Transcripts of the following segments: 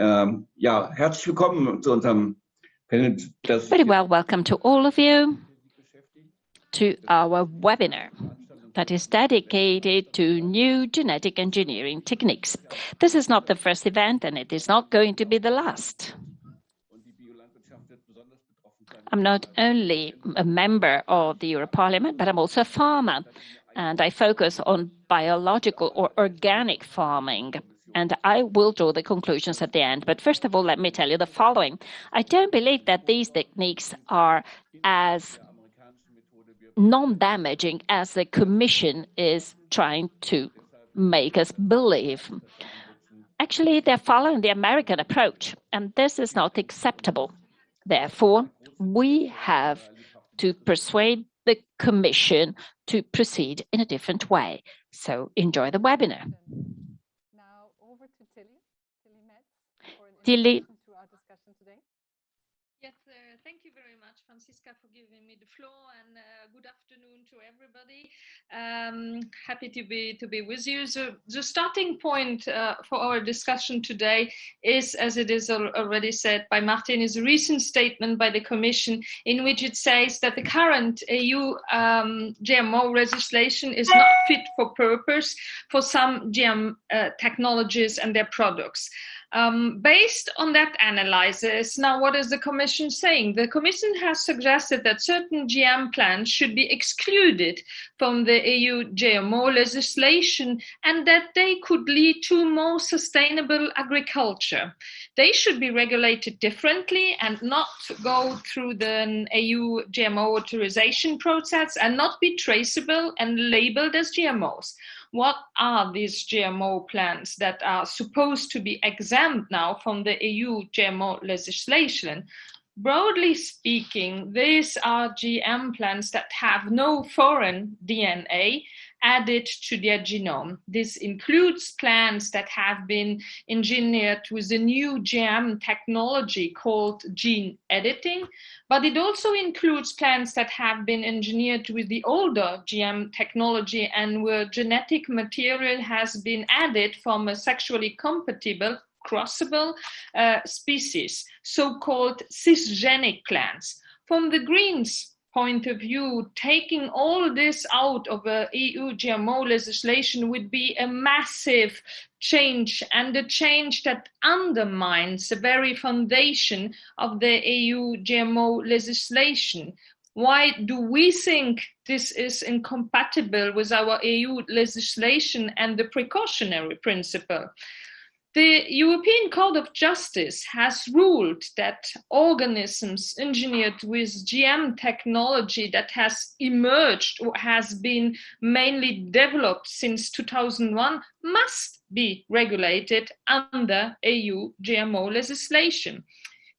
Ähm, ja, herzlich willkommen zu unserem Panel. Very well, welcome to all of you to our webinar that is dedicated to new genetic engineering techniques. This is not the first event and it is not going to be the last. I'm not only a member of the European Parliament, but I'm also a farmer and I focus on biological or organic farming and I will draw the conclusions at the end. But first of all, let me tell you the following. I don't believe that these techniques are as non-damaging as the Commission is trying to make us believe. Actually, they're following the American approach, and this is not acceptable. Therefore, we have to persuade the Commission to proceed in a different way. So enjoy the webinar. Now over to Tilly, Tilly Metz, for Tilly. to our discussion today. Yes, uh, thank you very much, Francisca, for giving me the floor, and uh, good afternoon to everybody. Um, happy to be to be with you. So the starting point uh, for our discussion today is, as it is al- already said by Martin, is a recent statement by the Commission in which it says that the current EU um, GMO legislation is not fit for purpose for some GM uh, technologies and their products. Um, based on that analysis, now what is the Commission saying? The Commission has suggested that certain GM plants should be excluded from the EU GMO legislation and that they could lead to more sustainable agriculture. They should be regulated differently and not go through the EU GMO authorization process and not be traceable and labeled as GMOs what are these GMO plants that are supposed to be exempt now from the EU GMO legislation? Broadly speaking, these are GM plants that have no foreign DNA added to their genome. This includes plants that have been engineered with a new GM technology called gene editing, but it also includes plants that have been engineered with the older GM technology and where genetic material has been added from a sexually compatible crossable uh, species, so-called cisgenic plants. From the Greens point of view, taking all this out of a EU GMO legislation would be a massive change and a change that undermines the very foundation of the EU GMO legislation. Why do we think this is incompatible with our EU legislation and the precautionary principle? The European Court of Justice has ruled that organisms engineered with GM technology that has emerged or has been mainly developed since 2001 must be regulated under EU GMO legislation.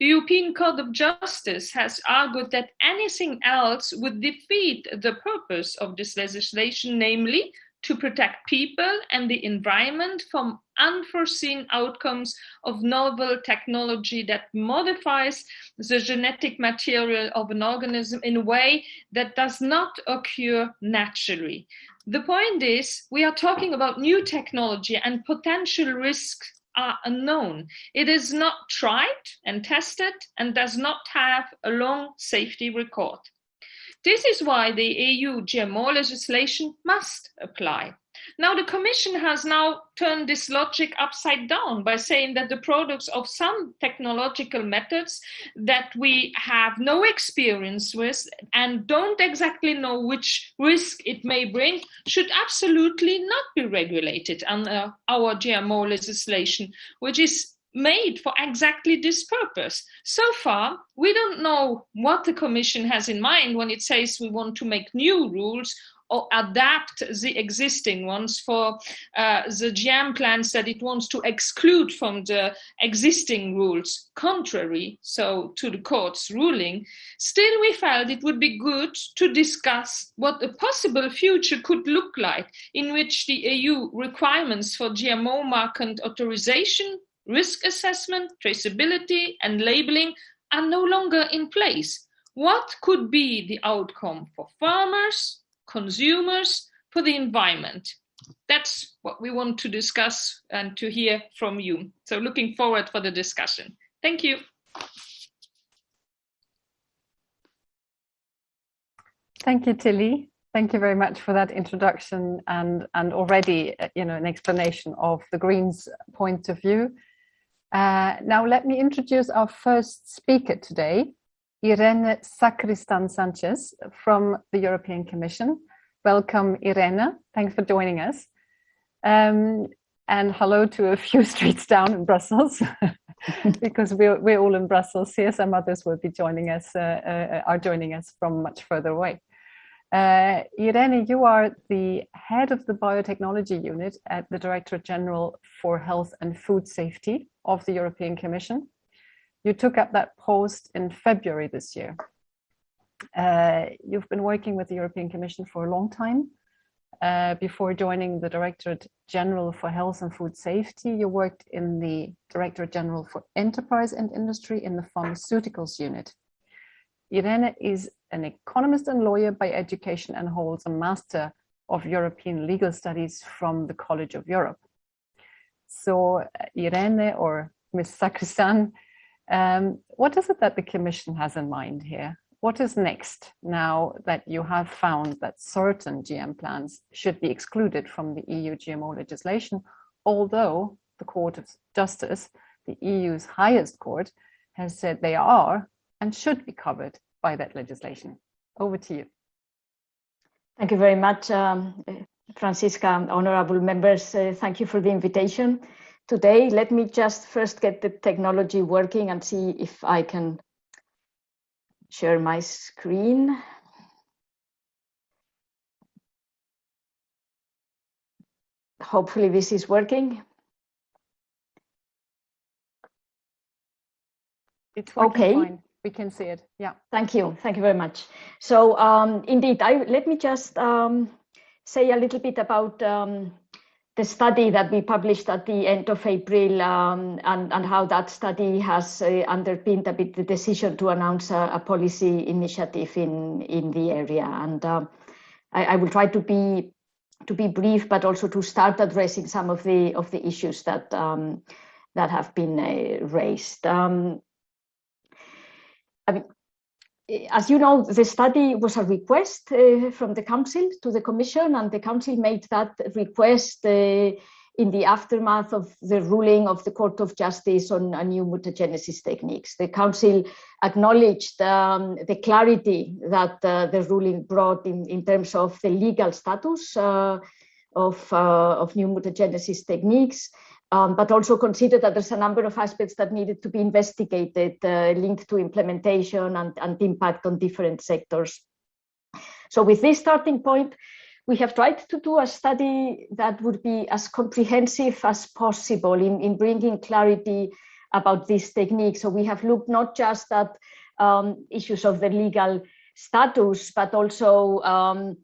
The European Court of Justice has argued that anything else would defeat the purpose of this legislation, namely to protect people and the environment from unforeseen outcomes of novel technology that modifies the genetic material of an organism in a way that does not occur naturally. The point is, we are talking about new technology and potential risks are unknown. It is not tried and tested and does not have a long safety record. This is why the EU GMO legislation must apply. Now, the Commission has now turned this logic upside down by saying that the products of some technological methods that we have no experience with and don't exactly know which risk it may bring should absolutely not be regulated under our GMO legislation, which is made for exactly this purpose. So far, we don't know what the Commission has in mind when it says we want to make new rules or adapt the existing ones for uh, the GM plans that it wants to exclude from the existing rules, contrary so to the court's ruling. Still, we felt it would be good to discuss what a possible future could look like in which the EU requirements for GMO market authorization risk assessment, traceability, and labeling are no longer in place. What could be the outcome for farmers, consumers, for the environment? that's what we want to discuss and to hear from you. So looking forward for the discussion. Thank you. Thank you, Tilly. Thank you very much for that introduction and, and already, uh, you know, an explanation of the Greens point of view. Uh, now let me introduce our first speaker today, Irene Sacristan Sanchez from the European Commission. Welcome, Irene. Thanks for joining us. Um, and hello to a few streets down in Brussels, because we're, we're all in Brussels here. Some others will be joining us, uh, uh, are joining us from much further away. Uh, Irene, you are the head of the biotechnology unit at the Directorate General for Health and Food Safety of the European Commission. You took up that post in February this year. Uh, you've been working with the European Commission for a long time. Uh, before joining the Directorate General for Health and Food Safety, you worked in the Directorate General for Enterprise and Industry in the Pharmaceuticals Unit. Irene is an economist and lawyer by education and holds a Master of European Legal Studies from the College of Europe. So Irene or Ms. Sacristan, um, what is it that the Commission has in mind here? What is next now that you have found that certain GM plants should be excluded from the EU GMO legislation, although the Court of Justice, the EU's highest court, has said they are and should be covered by that legislation. Over to you. Thank you very much, um, Francisca, honorable members. Uh, thank you for the invitation today. Let me just first get the technology working and see if I can share my screen. Hopefully this is working. It's okay. Fine we can see it. Yeah. Thank you. Thank you very much. So um, indeed, I let me just um, say a little bit about um, the study that we published at the end of April um, and, and how that study has uh, underpinned a bit the decision to announce a, a policy initiative in, in the area. And uh, I, I, will try to be to be brief, but also to start addressing some of the of the issues that um, that have been uh, raised. Um, I mean, as you know, the study was a request uh, from the Council to the Commission, and the Council made that request uh, in the aftermath of the ruling of the Court of Justice on new mutagenesis techniques. The Council acknowledged um, the clarity that uh, the ruling brought in, in terms of the legal status uh, of, uh, of new mutagenesis techniques, um, but also consider that there's a number of aspects that needed to be investigated uh, linked to implementation and, and impact on different sectors. So with this starting point, we have tried to do a study that would be as comprehensive as possible in, in bringing clarity about this technique. So we have looked not just at um, issues of the legal status, but also um,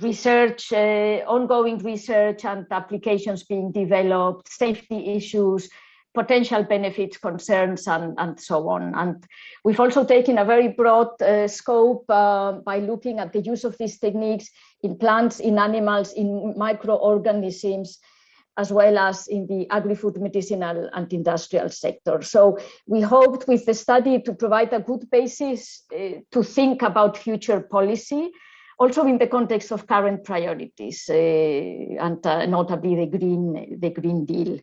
research, uh, ongoing research and applications being developed, safety issues, potential benefits, concerns, and, and so on. And we've also taken a very broad uh, scope uh, by looking at the use of these techniques in plants, in animals, in microorganisms, as well as in the agri-food medicinal and industrial sector. So we hoped with the study to provide a good basis uh, to think about future policy also in the context of current priorities uh, and uh, notably the green the green deal.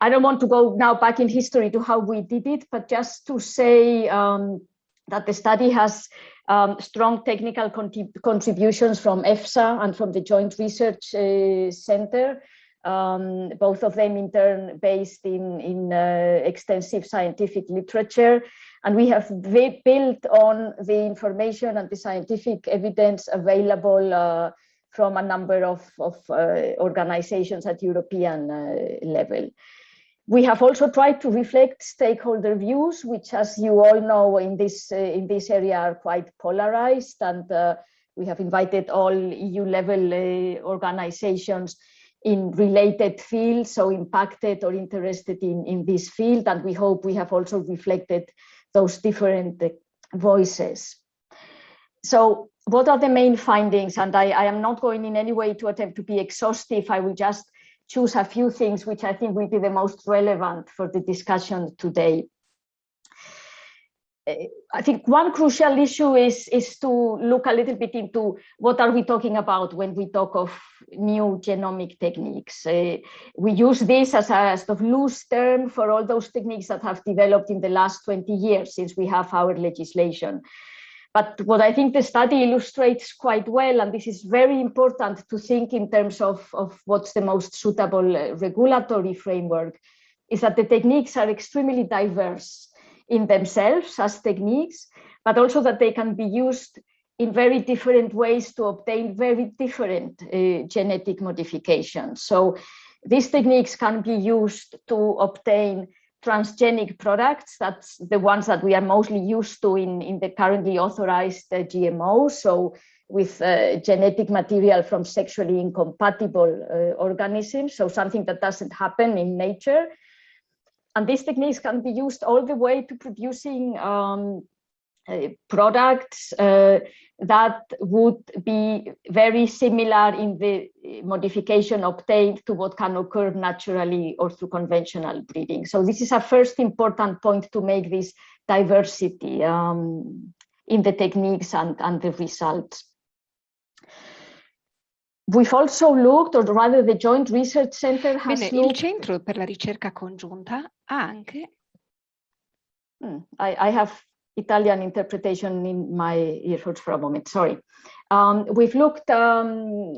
I don't want to go now back in history to how we did it but just to say um, that the study has um, strong technical contrib contributions from EFSA and from the Joint Research uh, Center, um, both of them in turn based in, in uh, extensive scientific literature. And we have built on the information and the scientific evidence available uh, from a number of, of uh, organizations at European uh, level. We have also tried to reflect stakeholder views, which, as you all know, in this uh, in this area are quite polarized, and uh, we have invited all EU-level uh, organizations in related fields, so impacted or interested in, in this field. And we hope we have also reflected those different uh, voices. So what are the main findings? And I, I am not going in any way to attempt to be exhaustive. I will just choose a few things which I think will be the most relevant for the discussion today. I think one crucial issue is, is to look a little bit into what are we talking about when we talk of new genomic techniques. Uh, we use this as a sort of loose term for all those techniques that have developed in the last 20 years since we have our legislation. But what I think the study illustrates quite well, and this is very important to think in terms of, of what's the most suitable uh, regulatory framework, is that the techniques are extremely diverse in themselves as techniques, but also that they can be used in very different ways to obtain very different uh, genetic modifications. So these techniques can be used to obtain transgenic products. That's the ones that we are mostly used to in, in the currently authorized uh, GMOs. So with uh, genetic material from sexually incompatible uh, organisms. So something that doesn't happen in nature. And these techniques can be used all the way to producing um, uh, products uh, that would be very similar in the modification obtained to what can occur naturally or through conventional breeding. So this is a first important point to make this diversity um, in the techniques and, and the results. We've also looked, or rather the Joint Research Center has Bene, looked... il Centro per la Ricerca Congiunta ha anche... Hmm, I, I have Italian interpretation in my earphones for a moment, sorry. Um, we've looked um,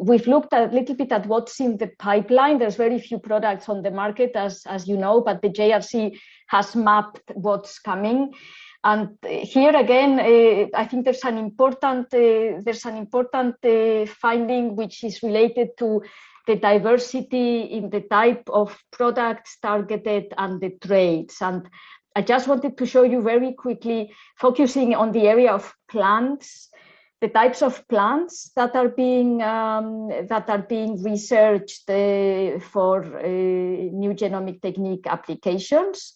we've looked a little bit at what's in the pipeline. There's very few products on the market, as, as you know, but the JRC has mapped what's coming. And here again, uh, I think there's an important uh, there's an important uh, finding which is related to the diversity in the type of products targeted and the trades. And I just wanted to show you very quickly, focusing on the area of plants, the types of plants that are being um, that are being researched for new genomic technique applications.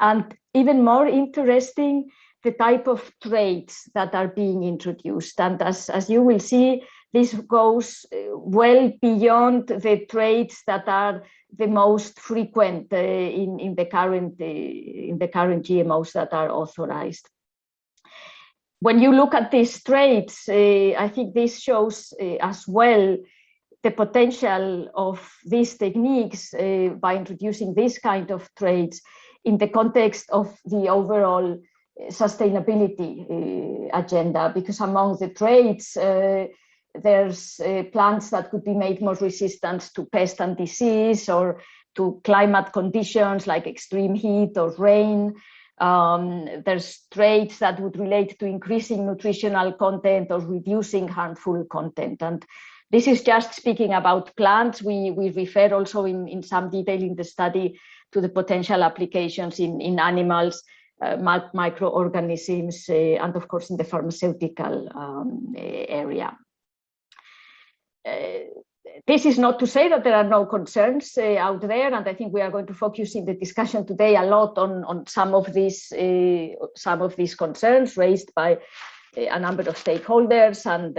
And even more interesting, the type of traits that are being introduced. And as, as you will see, this goes uh, well beyond the traits that are the most frequent uh, in, in, the current, uh, in the current GMOs that are authorized. When you look at these traits, uh, I think this shows uh, as well the potential of these techniques uh, by introducing this kind of traits in the context of the overall uh, sustainability uh, agenda, because among the traits, uh, there's uh, plants that could be made more resistant to pest and disease or to climate conditions like extreme heat or rain. Um, there's traits that would relate to increasing nutritional content or reducing harmful content. And this is just speaking about plants. We, we refer also in, in some detail in the study to the potential applications in, in animals, uh, microorganisms, uh, and of course in the pharmaceutical um, area. Uh, this is not to say that there are no concerns uh, out there, and I think we are going to focus in the discussion today a lot on, on some of these uh, some of these concerns raised by a number of stakeholders and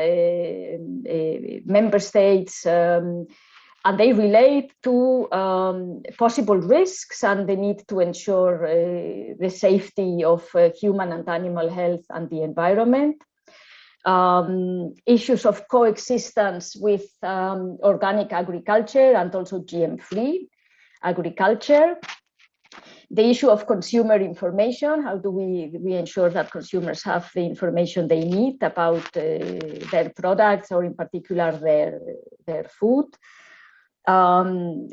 member states. Um, and they relate to um, possible risks and the need to ensure uh, the safety of uh, human and animal health and the environment. Um, issues of coexistence with um, organic agriculture and also GM-free agriculture. The issue of consumer information, how do we, we ensure that consumers have the information they need about uh, their products or in particular their, their food um,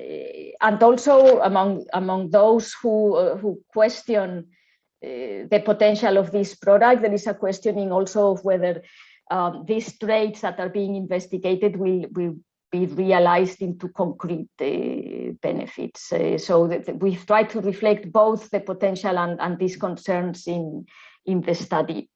and also among among those who uh, who question uh, the potential of this product, there is a questioning also of whether um, these traits that are being investigated will will be realized into concrete uh, benefits. Uh, so we've tried to reflect both the potential and, and these concerns in in the study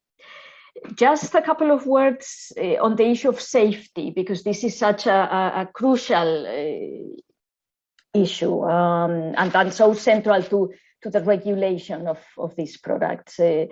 just a couple of words uh, on the issue of safety, because this is such a, a, a crucial uh, issue um, and, and so central to, to the regulation of, of these products. Uh,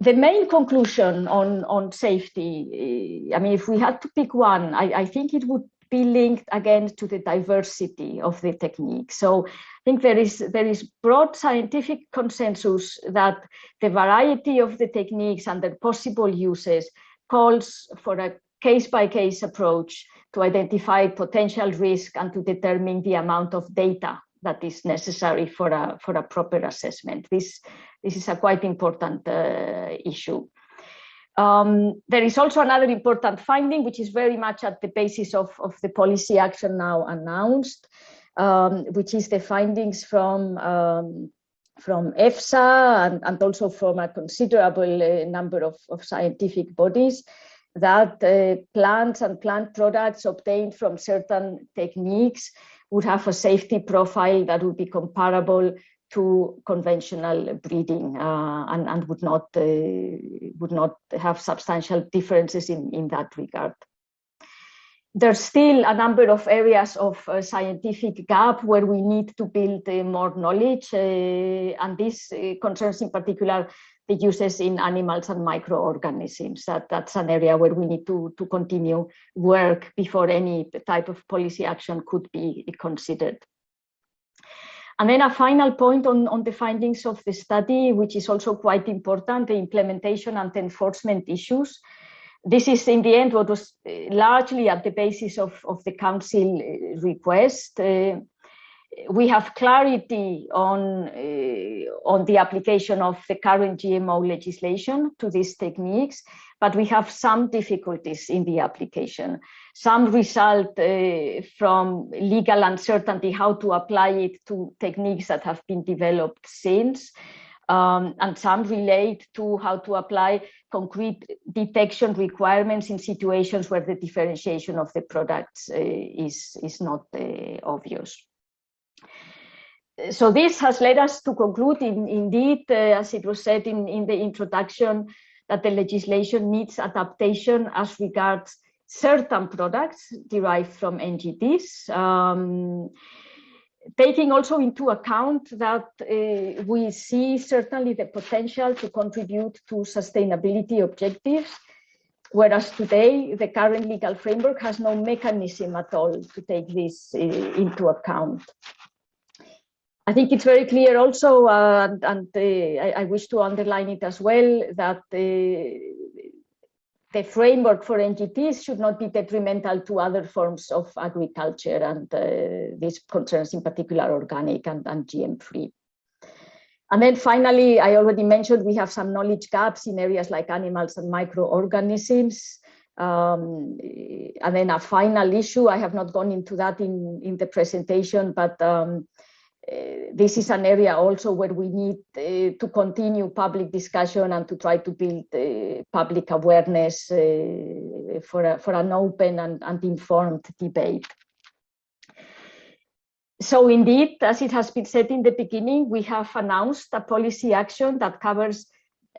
the main conclusion on, on safety, I mean, if we had to pick one, I, I think it would be linked again to the diversity of the technique. So I think there is there is broad scientific consensus that the variety of the techniques and their possible uses calls for a case-by-case -case approach to identify potential risk and to determine the amount of data that is necessary for a for a proper assessment. This this is a quite important uh, issue. Um, there is also another important finding, which is very much at the basis of, of the policy action now announced, um, which is the findings from um, from EFSA and, and, also from a considerable uh, number of, of, scientific bodies that uh, plants and plant products obtained from certain techniques would have a safety profile that would be comparable to conventional breeding uh, and, and, would not uh, would not have substantial differences in, in that regard. There's still a number of areas of uh, scientific gap where we need to build uh, more knowledge, uh, and this uh, concerns in particular the uses in animals and microorganisms. That, that's an area where we need to, to continue work before any type of policy action could be considered. And then a final point on, on the findings of the study, which is also quite important, the implementation and enforcement issues. This is in the end what was uh, largely at the basis of, of the council uh, request. Uh, we have clarity on, uh, on the application of the current GMO legislation to these techniques, but we have some difficulties in the application. Some result uh, from legal uncertainty how to apply it to techniques that have been developed since. Um, and some relate to how to apply concrete detection requirements in situations where the differentiation of the products uh, is, is not uh, obvious so this has led us to conclude in, indeed, uh, as it was said in, in the introduction, that the legislation needs adaptation as regards certain products derived from NGTs, um, taking also into account that uh, we see certainly the potential to contribute to sustainability objectives, whereas today the current legal framework has no mechanism at all to take this uh, into account. I think it's very clear also, uh, and uh, I, I, wish to underline it as well, that uh, the framework for NGTs should not be detrimental to other forms of agriculture, and uh, this concerns in particular organic and, and GM-free. And then finally, I already mentioned we have some knowledge gaps in areas like animals and microorganisms. Um, and then a final issue, I have not gone into that in, in the presentation, but um, this is an area also where we need uh, to continue public discussion and to try to build uh, public awareness for, a, for an open and, and informed debate. So indeed, as it has been said in the beginning, we have announced a policy action that covers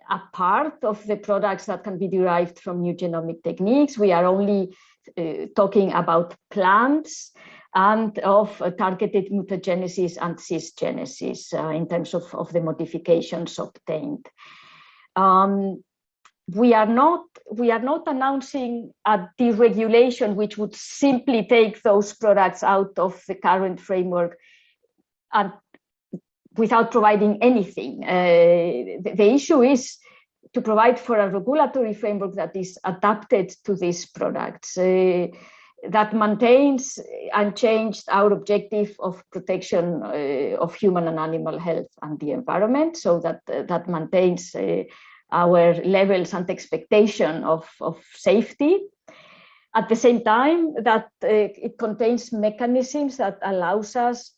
a part of the products that can be derived from new genomic techniques. We are only uh, talking about plants and of uh, targeted mutagenesis and cisgenesis uh, in terms of, of the modifications obtained. Um, we are not we are not announcing a deregulation which would simply take those products out of the current framework and without providing anything. Uh, the, the, issue is to provide for a regulatory framework that is adapted to these products. Uh, that maintains unchanged our objective of protection uh, of human and animal health and the environment so that uh, that maintains uh, our levels and expectation of, of safety at the same time that uh, it contains mechanisms that allows us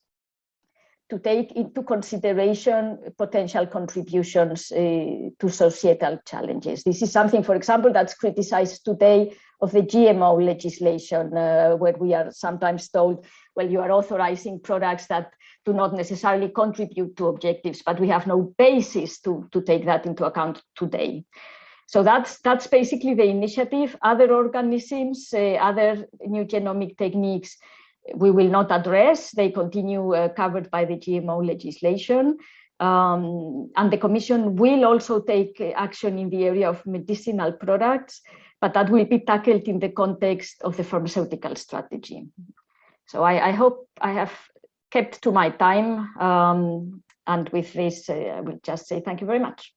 to take into consideration potential contributions uh, to societal challenges. This is something, for example, that's criticized today of the GMO legislation, uh, where we are sometimes told, well, you are authorizing products that do not necessarily contribute to objectives, but we have no basis to, to take that into account today. So that's that's basically the initiative. Other organisms, uh, other new genomic techniques, we will not address. They continue uh, covered by the GMO legislation. Um, and the Commission will also take action in the area of medicinal products, but that will be tackled in the context of the pharmaceutical strategy. So I, I hope I have kept to my time. Um, and with this, uh, I will just say thank you very much.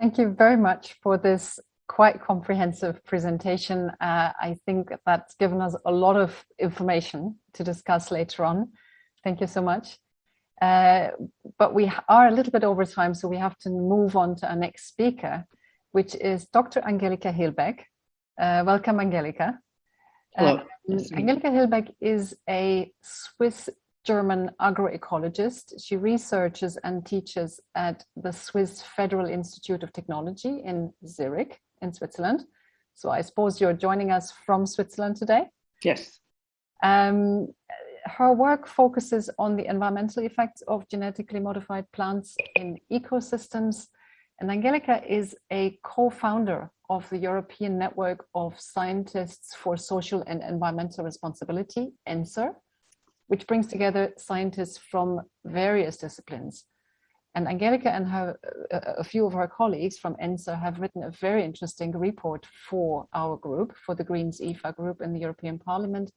Thank you very much for this quite comprehensive presentation. Uh, I think that's given us a lot of information to discuss later on. Thank you so much. Uh, but we are a little bit over time, so we have to move on to our next speaker, which is Dr. Angelika Hilbeck. Uh, welcome, Angelika. Hello. Um, Angelika Hilbeck is a Swiss German agroecologist. She researches and teaches at the Swiss Federal Institute of Technology in Zurich in Switzerland. So I suppose you're joining us from Switzerland today? Yes. Um, her work focuses on the environmental effects of genetically modified plants in ecosystems. And Angelika is a co-founder of the European Network of Scientists for Social and Environmental Responsibility, ENSSER, which brings together scientists from various disciplines. And Angelika and her, a few of her colleagues from ENSSER have written a very interesting report for our group, for the Greens EFA group in the European Parliament,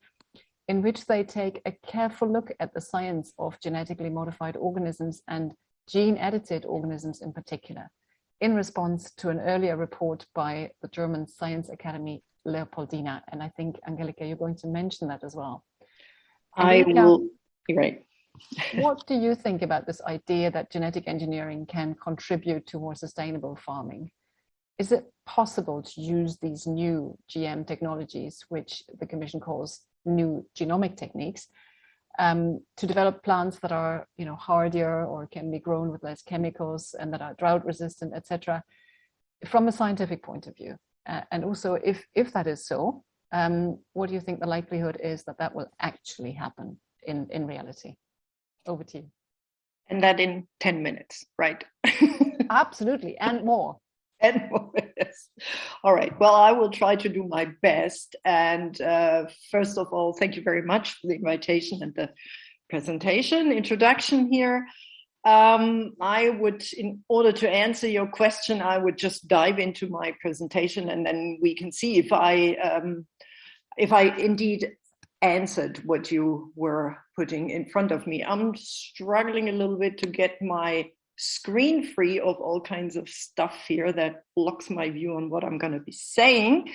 in which they take a careful look at the science of genetically modified organisms and gene edited organisms in particular, in response to an earlier report by the German Science Academy Leopoldina. And I think, Angelika, you're going to mention that as well. I will, you're right. what do you think about this idea that genetic engineering can contribute to more sustainable farming? Is it possible to use these new GM technologies, which the Commission calls new genomic techniques, um, to develop plants that are, you know, hardier or can be grown with less chemicals and that are drought resistant, etc., from a scientific point of view? Uh, and also, if if that is so, um, what do you think the likelihood is that that will actually happen in, in reality? Over to you. And that in 10 minutes, right? Absolutely, and more. And more, yes. All right, well, I will try to do my best. And uh, first of all, thank you very much for the invitation and the presentation, introduction here. Um, I would, in order to answer your question, I would just dive into my presentation and then we can see if I um, if I indeed answered what you were putting in front of me. I'm struggling a little bit to get my screen free of all kinds of stuff here that blocks my view on what I'm going to be saying.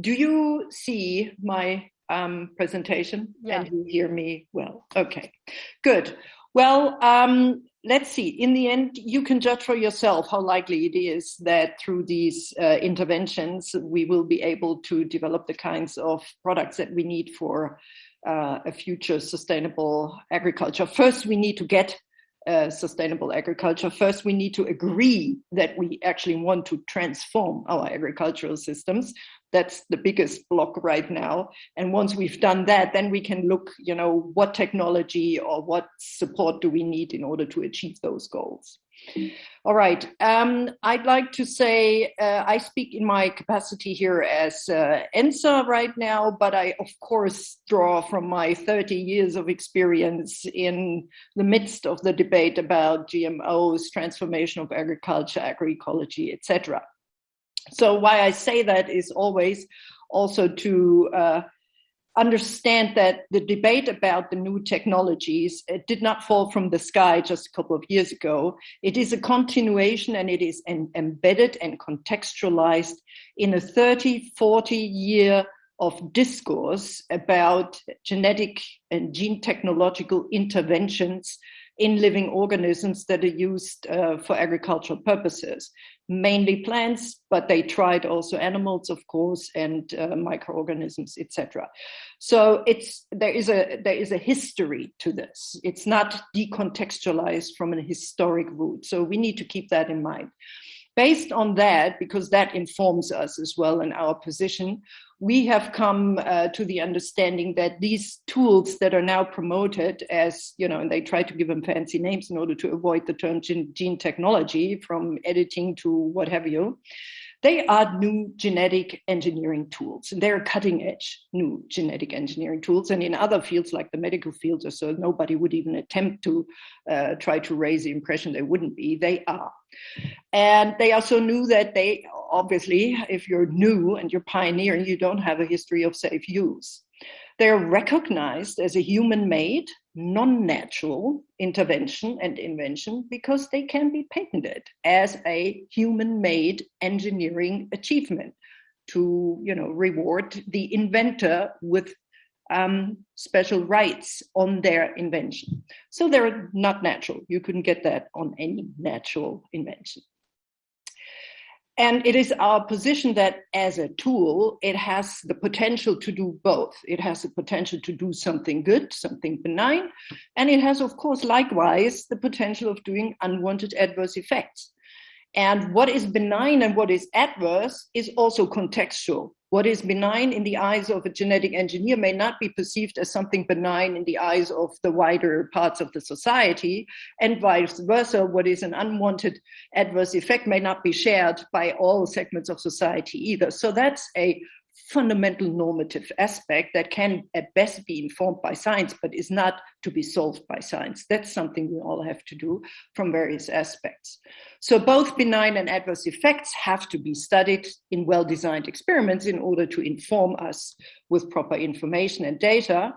Do you see my um, presentation yeah. and you hear me well? Okay, good. Well, um, let's see. In the end, you can judge for yourself how likely it is that through these uh, interventions, we will be able to develop the kinds of products that we need for uh, a future sustainable agriculture. First, we need to get uh, sustainable agriculture. First, we need to agree that we actually want to transform our agricultural systems. That's the biggest block right now. And once we've done that, then we can look, you know, what technology or what support do we need in order to achieve those goals. All right. Um, I'd like to say uh, I speak in my capacity here as uh, ENSSER right now, but I, of course, draw from my 30 years of experience in the midst of the debate about GMOs, transformation of agriculture, agroecology, etc. So why I say that is always also to uh, understand that the debate about the new technologies it did not fall from the sky just a couple of years ago. It is a continuation and it is an embedded and contextualized in a 30, 40 year of discourse about genetic and gene technological interventions in living organisms that are used uh, for agricultural purposes mainly plants, but they tried also animals, of course, and uh, microorganisms, etc. So it's there is a there is a history to this. It's not decontextualized from a historic root. So we need to keep that in mind. Based on that, because that informs us as well in our position, we have come uh, to the understanding that these tools that are now promoted as, you know, and they try to give them fancy names in order to avoid the term gene, gene technology from editing to what have you, They are new genetic engineering tools, and they're cutting edge new genetic engineering tools. And in other fields, like the medical fields or so, nobody would even attempt to uh, try to raise the impression they wouldn't be. They are. And they are so new that they obviously, if you're new and you're pioneering, you don't have a history of safe use. They're recognized as a human made, non natural intervention and invention because they can be patented as a human made engineering achievement to you know, reward the inventor with um, special rights on their invention. So they're not natural. You couldn't get that on any natural invention. And it is our position that as a tool, it has the potential to do both. It has the potential to do something good, something benign, and it has, of course, likewise the potential of doing unwanted adverse effects. And what is benign and what is adverse is also contextual. What is benign in the eyes of a genetic engineer may not be perceived as something benign in the eyes of the wider parts of the society, and vice versa. What is an unwanted adverse effect may not be shared by all segments of society either. So that's a fundamental normative aspect that can at best be informed by science, but is not to be solved by science. That's something we all have to do from various aspects. So both benign and adverse effects have to be studied in well-designed experiments in order to inform us with proper information and data.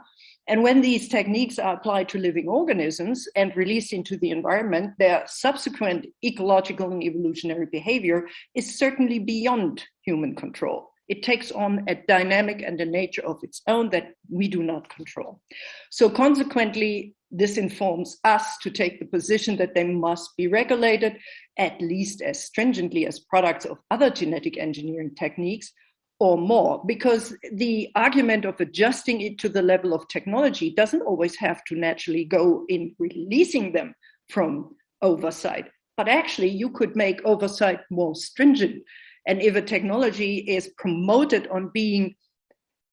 And when these techniques are applied to living organisms and released into the environment, their subsequent ecological and evolutionary behavior is certainly beyond human control. It takes on a dynamic and a nature of its own that we do not control. So consequently, this informs us to take the position that they must be regulated at least as stringently as products of other genetic engineering techniques or more, because the argument of adjusting it to the level of technology doesn't always have to naturally go in releasing them from oversight. But actually, you could make oversight more stringent and if a technology is promoted on being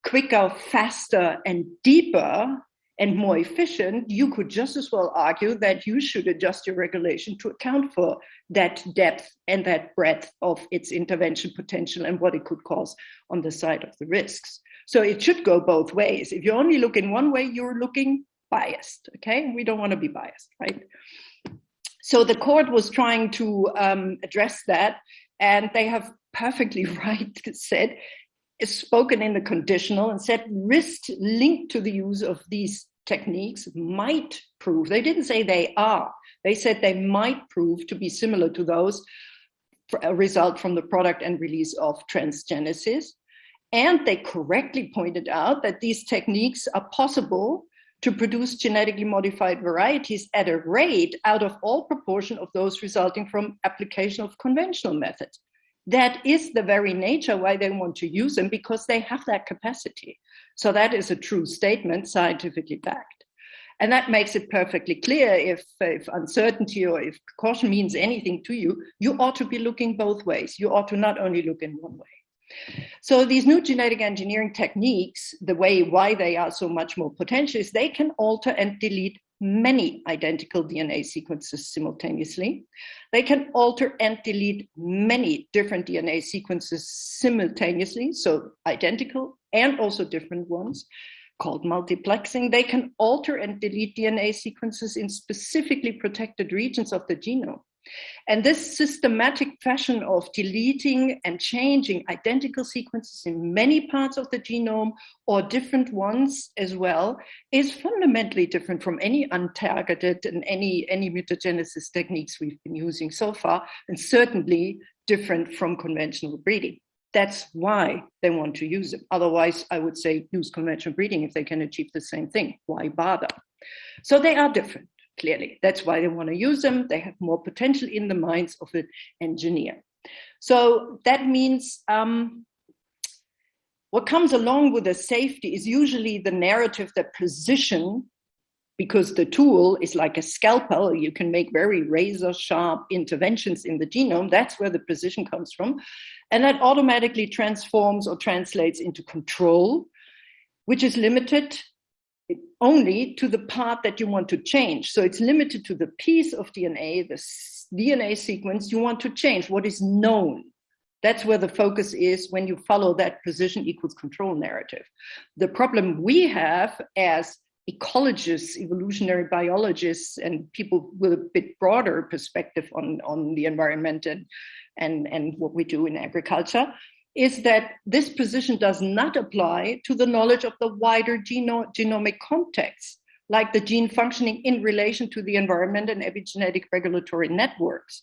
quicker, faster, and deeper and more efficient, you could just as well argue that you should adjust your regulation to account for that depth and that breadth of its intervention potential and what it could cause on the side of the risks. So it should go both ways. If you only look in one way, you're looking biased. Okay, we don't want to be biased, right? So the court was trying to um, address that, and they have perfectly right said, spoken in the conditional and said risk linked to the use of these techniques might prove, they didn't say they are, they said they might prove to be similar to those a result from the product and release of transgenesis. And they correctly pointed out that these techniques are possible to produce genetically modified varieties at a rate out of all proportion of those resulting from application of conventional methods that is the very nature why they want to use them because they have that capacity. So that is a true statement, scientifically backed. And that makes it perfectly clear if, if uncertainty or if caution means anything to you, you ought to be looking both ways. You ought to not only look in one way. So these new genetic engineering techniques, the way why they are so much more potential is they can alter and delete many identical DNA sequences simultaneously. They can alter and delete many different DNA sequences simultaneously, so identical and also different ones called multiplexing. They can alter and delete DNA sequences in specifically protected regions of the genome. And this systematic fashion of deleting and changing identical sequences in many parts of the genome or different ones as well is fundamentally different from any untargeted and any, any mutagenesis techniques we've been using so far, and certainly different from conventional breeding. That's why they want to use them. Otherwise, I would say use conventional breeding if they can achieve the same thing. Why bother? So they are different clearly. That's why they want to use them. They have more potential in the minds of the engineer. So that means um, what comes along with the safety is usually the narrative that precision, because the tool is like a scalpel, you can make very razor sharp interventions in the genome. That's where the precision comes from. And that automatically transforms or translates into control, which is limited only to the part that you want to change. So it's limited to the piece of DNA, the DNA sequence you want to change, what is known. That's where the focus is when you follow that position equals control narrative. The problem we have as ecologists, evolutionary biologists, and people with a bit broader perspective on, on the environment and, and, and what we do in agriculture, is that this position does not apply to the knowledge of the wider geno genomic context, like the gene functioning in relation to the environment and epigenetic regulatory networks.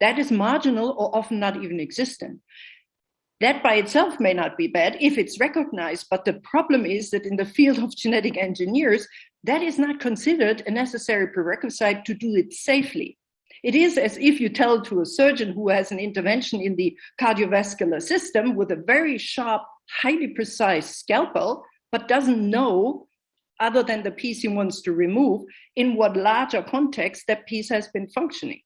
That is marginal or often not even existent. That by itself may not be bad if it's recognized, but the problem is that in the field of genetic engineers, that is not considered a necessary prerequisite to do it safely. It is as if you tell to a surgeon who has an intervention in the cardiovascular system with a very sharp, highly precise scalpel, but doesn't know, other than the piece he wants to remove, in what larger context that piece has been functioning.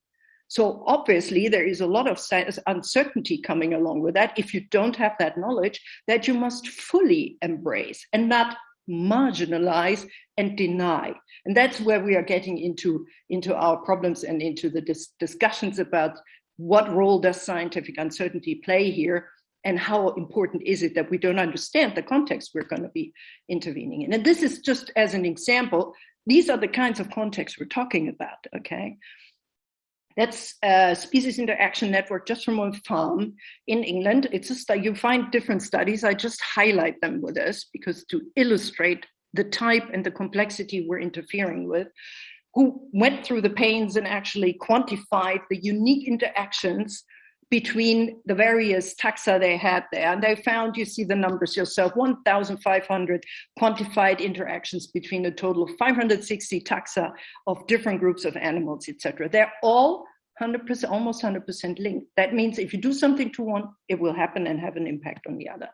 So obviously there is a lot of uncertainty coming along with that if you don't have that knowledge that you must fully embrace and not marginalize and deny. And that's where we are getting into, into our problems and into the dis discussions about what role does scientific uncertainty play here and how important is it that we don't understand the context we're going to be intervening in. And this is just as an example, these are the kinds of contexts we're talking about, okay? That's a species interaction network just from a farm in England. It's a study, you find different studies. I just highlight them with us because to illustrate the type and the complexity we're interfering with, who went through the pains and actually quantified the unique interactions between the various taxa they had there. And they found, you see the numbers yourself, 1,500 quantified interactions between a total of 560 taxa of different groups of animals, etc. They're all 100%, almost 100% linked. That means if you do something to one, it will happen and have an impact on the other.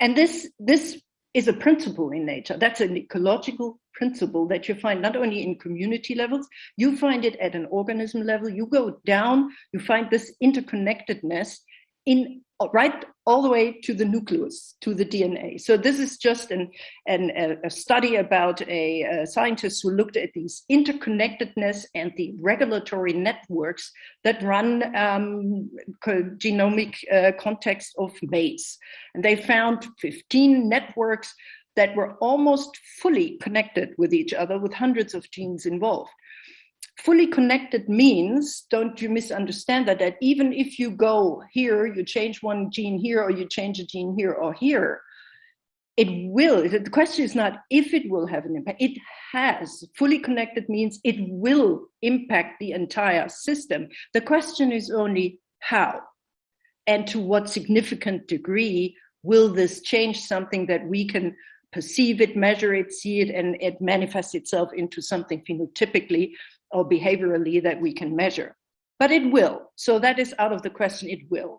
And this, this is a principle in nature. That's an ecological principle that you find not only in community levels, you find it at an organism level. You go down, you find this interconnectedness in right all the way to the nucleus, to the DNA. So this is just an, an a study about a, a, scientist who looked at these interconnectedness and the regulatory networks that run um, genomic uh, context of maize. And they found 15 networks that were almost fully connected with each other with hundreds of genes involved fully connected means, don't you misunderstand that, that even if you go here, you change one gene here, or you change a gene here or here, it will, the question is not if it will have an impact, it has. Fully connected means it will impact the entire system. The question is only how and to what significant degree will this change something that we can perceive it, measure it, see it, and it manifests itself into something phenotypically or behaviorally that we can measure. But it will. So that is out of the question, it will.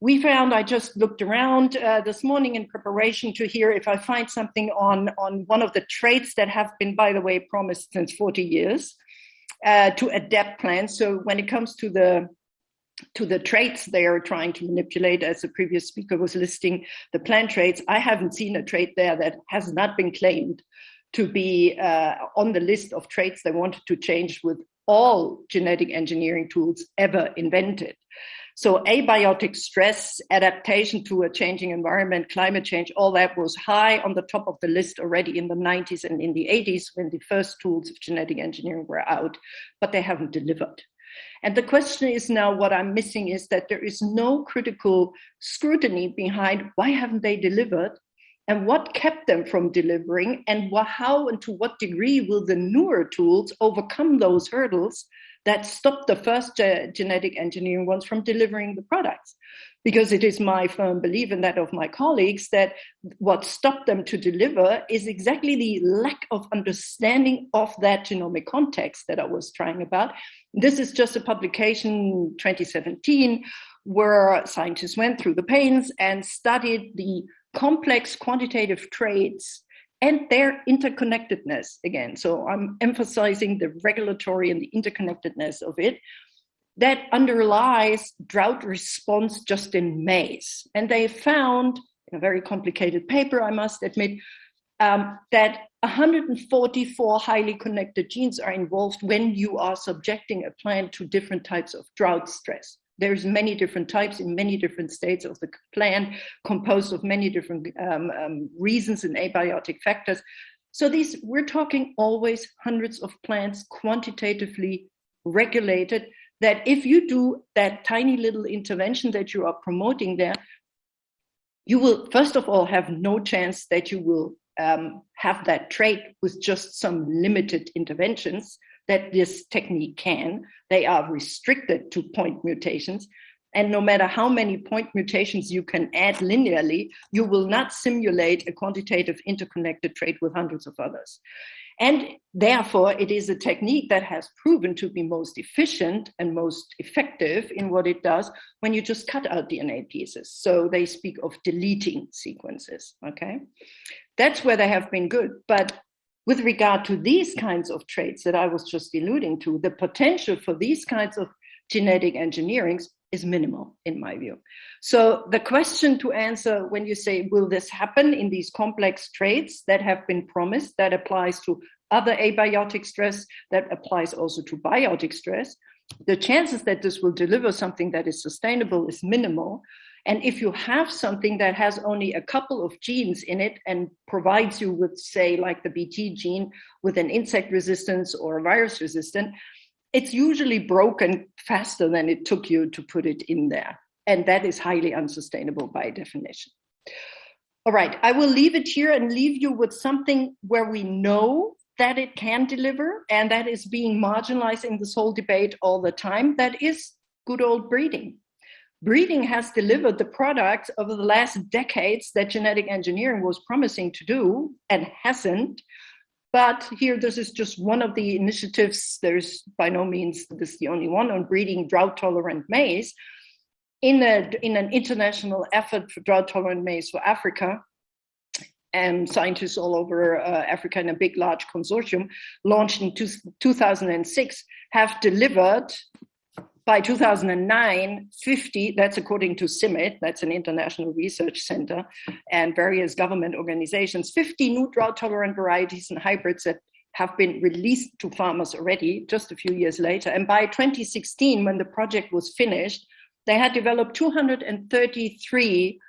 We found, I just looked around uh, this morning in preparation to hear if I find something on, on one of the traits that have been, by the way, promised since 40 years uh, to adapt plants. So when it comes to the to the traits they are trying to manipulate, as the previous speaker was listing the plant traits, I haven't seen a trait there that has not been claimed to be uh, on the list of traits they wanted to change with all genetic engineering tools ever invented. So abiotic stress, adaptation to a changing environment, climate change, all that was high on the top of the list already in the 90s and in the 80s when the first tools of genetic engineering were out, but they haven't delivered. And the question is now what I'm missing is that there is no critical scrutiny behind why haven't they delivered and what kept them from delivering and how and to what degree will the newer tools overcome those hurdles that stopped the first ge genetic engineering ones from delivering the products because it is my firm belief and that of my colleagues that what stopped them to deliver is exactly the lack of understanding of that genomic context that I was trying about. This is just a publication 2017 where scientists went through the pains and studied the complex quantitative traits and their interconnectedness again. So I'm emphasizing the regulatory and the interconnectedness of it that underlies drought response just in maize. And they found, in a very complicated paper, I must admit, um, that 144 highly connected genes are involved when you are subjecting a plant to different types of drought stress. There's many different types in many different states of the plant, composed of many different um, um, reasons and abiotic factors. So these, we're talking always hundreds of plants quantitatively regulated that if you do that tiny little intervention that you are promoting there, you will first of all have no chance that you will um, have that trait with just some limited interventions that this technique can. They are restricted to point mutations. And no matter how many point mutations you can add linearly, you will not simulate a quantitative interconnected trait with hundreds of others. And therefore, it is a technique that has proven to be most efficient and most effective in what it does when you just cut out DNA pieces. So they speak of deleting sequences, okay? That's where they have been good. But with regard to these kinds of traits that I was just alluding to, the potential for these kinds of genetic engineerings is minimal in my view. So the question to answer when you say, will this happen in these complex traits that have been promised, that applies to other abiotic stress, that applies also to biotic stress, the chances that this will deliver something that is sustainable is minimal. And if you have something that has only a couple of genes in it and provides you with, say, like the BT gene with an insect resistance or a virus resistant, it's usually broken faster than it took you to put it in there. And that is highly unsustainable by definition. All right, I will leave it here and leave you with something where we know that it can deliver and that is being marginalized in this whole debate all the time. That is good old breeding. Breeding has delivered the products over the last decades that genetic engineering was promising to do and hasn't. But here, this is just one of the initiatives. There's by no means this the only one on breeding drought-tolerant maize. In, a, in an international effort for drought-tolerant maize for Africa, and scientists all over uh, Africa in a big, large consortium, launched in two, 2006, have delivered by 2009, 50, that's according to CIMMYT, that's an international research center, and various government organizations, 50 new drought tolerant varieties and hybrids that have been released to farmers already just a few years later. And by 2016, when the project was finished, they had developed 233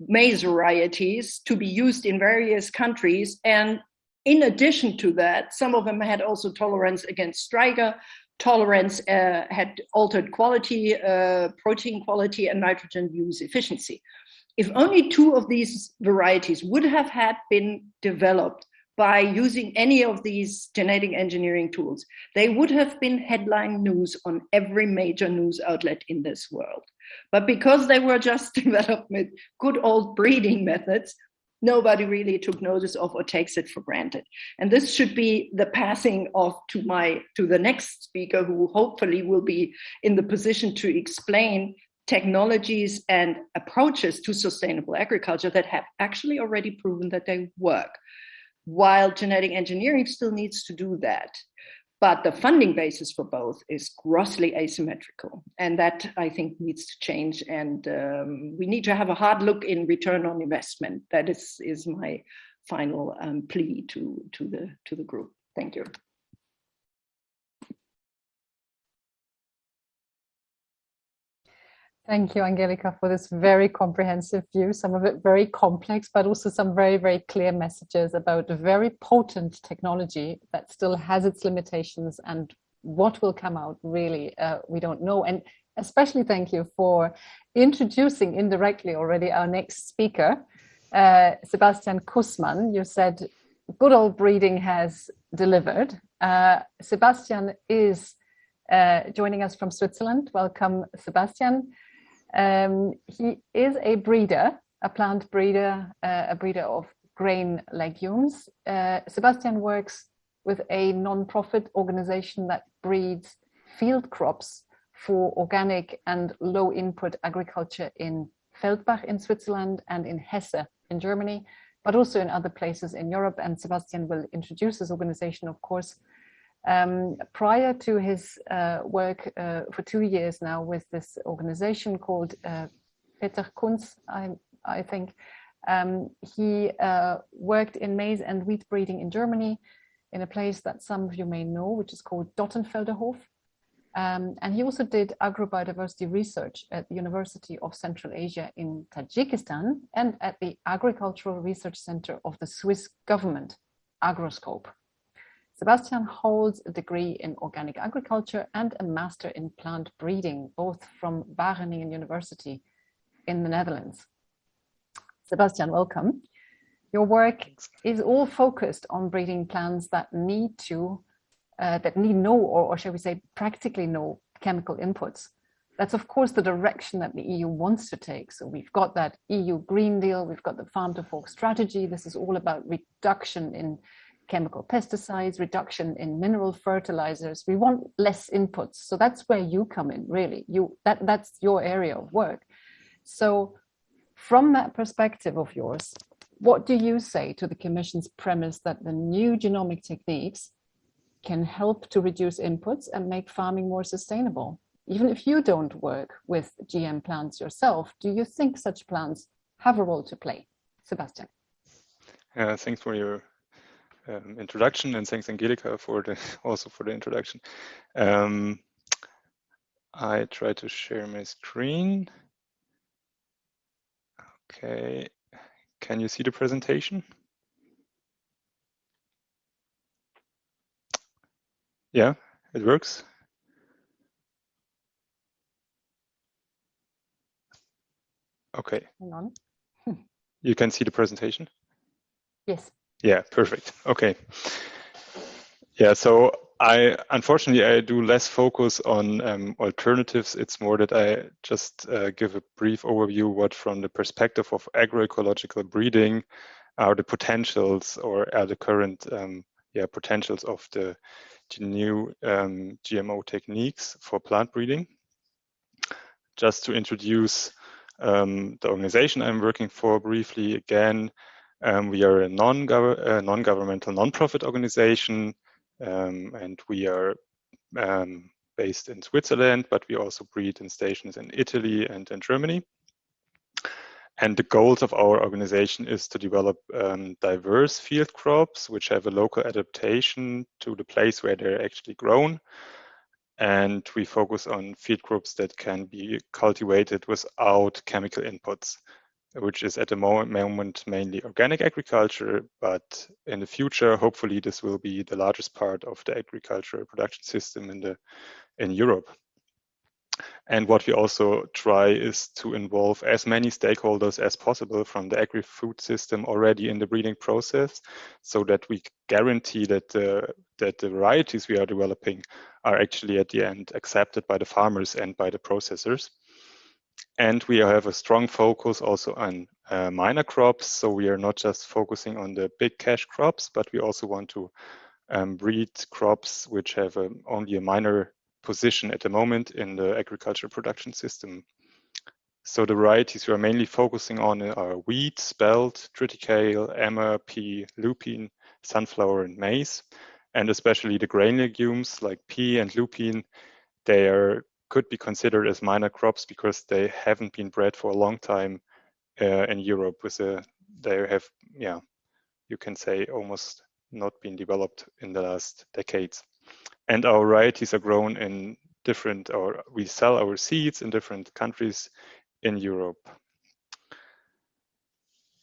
maize varieties to be used in various countries. And in addition to that, some of them had also tolerance against striga, tolerance uh, had altered quality, uh, protein quality, and nitrogen use efficiency. If only two of these varieties would have had been developed by using any of these genetic engineering tools, they would have been headline news on every major news outlet in this world. But because they were just developed with good old breeding methods, nobody really took notice of or takes it for granted. And this should be the passing of to my to the next speaker who hopefully will be in the position to explain technologies and approaches to sustainable agriculture that have actually already proven that they work. While genetic engineering still needs to do that. But the funding basis for both is grossly asymmetrical. And that I think needs to change. And um, we need to have a hard look in return on investment. That is, is my final um, plea to, to, the, to the group. Thank you. Thank you, Angelika, for this very comprehensive view, some of it very complex, but also some very, very clear messages about a very potent technology that still has its limitations and what will come out really, uh, we don't know. And especially thank you for introducing indirectly already our next speaker, uh, Sebastian Kussmann. You said good old breeding has delivered. Uh, Sebastian is uh, joining us from Switzerland. Welcome, Sebastian. Um, he is a breeder, a plant breeder, uh, a breeder of grain legumes. Uh, Sebastian works with a non-profit organization that breeds field crops for organic and low input agriculture in Feldbach in Switzerland and in Hesse in Germany, but also in other places in Europe. And Sebastian will introduce this organization, of course, um, prior to his uh, work uh, for two years now with this organization called uh, Peter Kunz, I, I think, um, he uh, worked in maize and wheat breeding in Germany in a place that some of you may know, which is called Dottenfelderhof. Um, and he also did agrobiodiversity research at the University of Central Asia in Tajikistan and at the Agricultural Research Center of the Swiss government, Agroscope. Sebastian holds a degree in organic agriculture and a master in plant breeding, both from Wageningen University in the Netherlands. Sebastian, welcome. Your work is all focused on breeding plants that need to, uh, that need no, or, or shall we say, practically no chemical inputs. That's of course the direction that the EU wants to take. So we've got that EU Green Deal, we've got the Farm to Fork strategy. This is all about reduction in chemical pesticides, reduction in mineral fertilizers. We want less inputs. So that's where you come in, really. You that that's your area of work. So from that perspective of yours, what do you say to the Commission's premise that the new genomic techniques can help to reduce inputs and make farming more sustainable? Even if you don't work with GM plants yourself, do you think such plants have a role to play? Sebastian. Uh, thanks for your um, introduction and thanks Angelika for the also for the introduction. Um, I try to share my screen. Okay, can you see the presentation? Yeah, it works. Okay. Hang on. you can see the presentation? Yes. Yeah, perfect. Okay. Yeah, so I unfortunately I do less focus on um, alternatives. It's more that I just uh, give a brief overview what from the perspective of agroecological breeding are the potentials or are the current um, yeah potentials of the, the new um, GMO techniques for plant breeding. Just to introduce um, the organization I'm working for briefly again, um, we are a non-governmental, non non-profit organization um, and we are um, based in Switzerland, but we also breed in stations in Italy and in Germany. And the goals of our organization is to develop um, diverse field crops, which have a local adaptation to the place where they're actually grown. And we focus on field crops that can be cultivated without chemical inputs which is at the moment mainly organic agriculture, but in the future, hopefully, this will be the largest part of the agricultural production system in the in Europe. And what we also try is to involve as many stakeholders as possible from the agri-food system already in the breeding process, so that we guarantee that the that the varieties we are developing are actually at the end accepted by the farmers and by the processors. And we have a strong focus also on uh, minor crops. So we are not just focusing on the big cash crops, but we also want to um, breed crops which have a, only a minor position at the moment in the agricultural production system. So the varieties we are mainly focusing on are wheat, spelt, triticale, emmer, pea, lupine, sunflower, and maize. And especially the grain legumes like pea and lupine, they are could be considered as minor crops because they haven't been bred for a long time uh, in Europe. With a, they have, yeah, you can say almost not been developed in the last decades. And our varieties are grown in different, or we sell our seeds in different countries in Europe.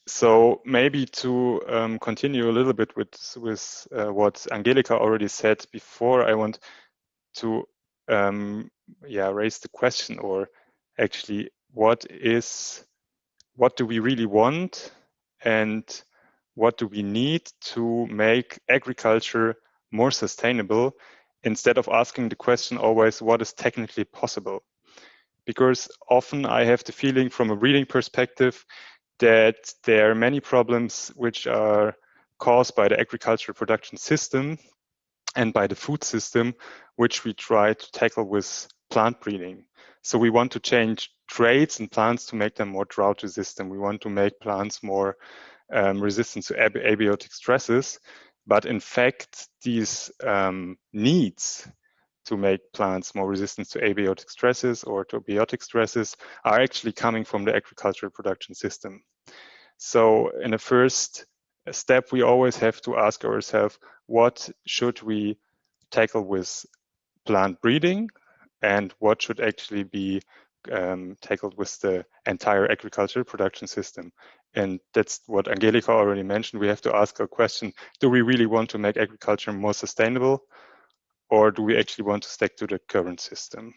So maybe to um, continue a little bit with with uh, what Angelika already said before, I want to um, yeah raise the question or actually what is what do we really want and what do we need to make agriculture more sustainable? Instead of asking the question always what is technically possible? Because often i have the feeling from a reading perspective that there are many problems which are caused by the agricultural production system and by the food system which we try to tackle with plant breeding. So we want to change traits in plants to make them more drought resistant. We want to make plants more um, resistant to ab abiotic stresses. But in fact, these um, needs to make plants more resistant to abiotic stresses or to biotic stresses are actually coming from the agricultural production system. So in the first step, we always have to ask ourselves, what should we tackle with plant breeding and what should actually be um, tackled with the entire agricultural production system. And that's what Angelika already mentioned. We have to ask a question, do we really want to make agriculture more sustainable or do we actually want to stick to the current system?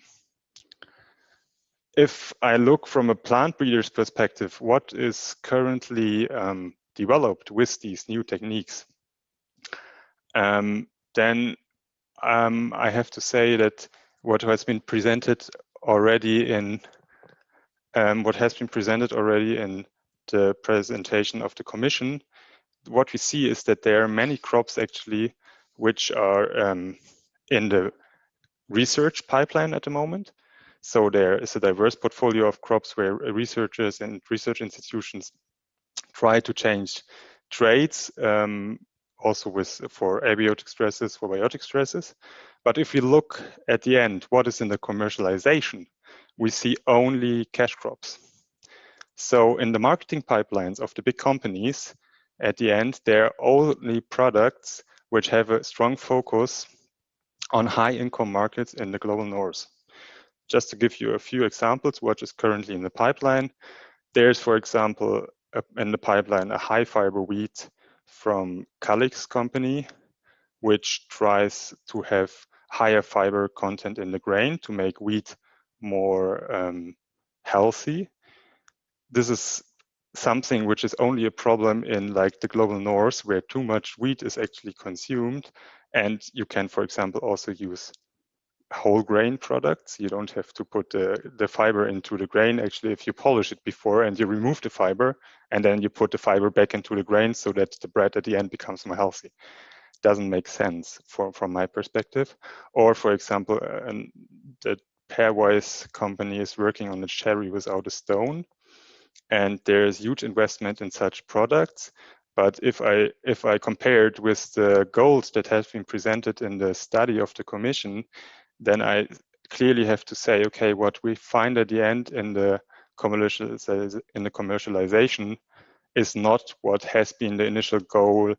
If I look from a plant breeder's perspective, what is currently um, developed with these new techniques, um, then um, I have to say that what has been presented already in um, what has been presented already in the presentation of the Commission, what we see is that there are many crops actually which are um, in the research pipeline at the moment. So there is a diverse portfolio of crops where researchers and research institutions try to change traits, um, also with for abiotic stresses, for biotic stresses. But if we look at the end, what is in the commercialization, we see only cash crops. So in the marketing pipelines of the big companies, at the end, there are only products which have a strong focus on high income markets in the global north. Just to give you a few examples, what is currently in the pipeline, there's, for example, in the pipeline, a high fiber wheat from Calyxt company, which tries to have higher fiber content in the grain to make wheat more um, healthy. This is something which is only a problem in like the global north where too much wheat is actually consumed. And you can for example also use whole grain products. You don't have to put the, the fiber into the grain. Actually if you polish it before and you remove the fiber and then you put the fiber back into the grain so that the bread at the end becomes more healthy. Doesn't make sense for, from my perspective. Or for example uh, the pairwise company is working on a cherry without a stone and there's huge investment in such products. But if I if I compare it with the goals that have been presented in the study of the Commission, then I clearly have to say, okay, what we find at the end in the in the commercialization is not what has been the initial goal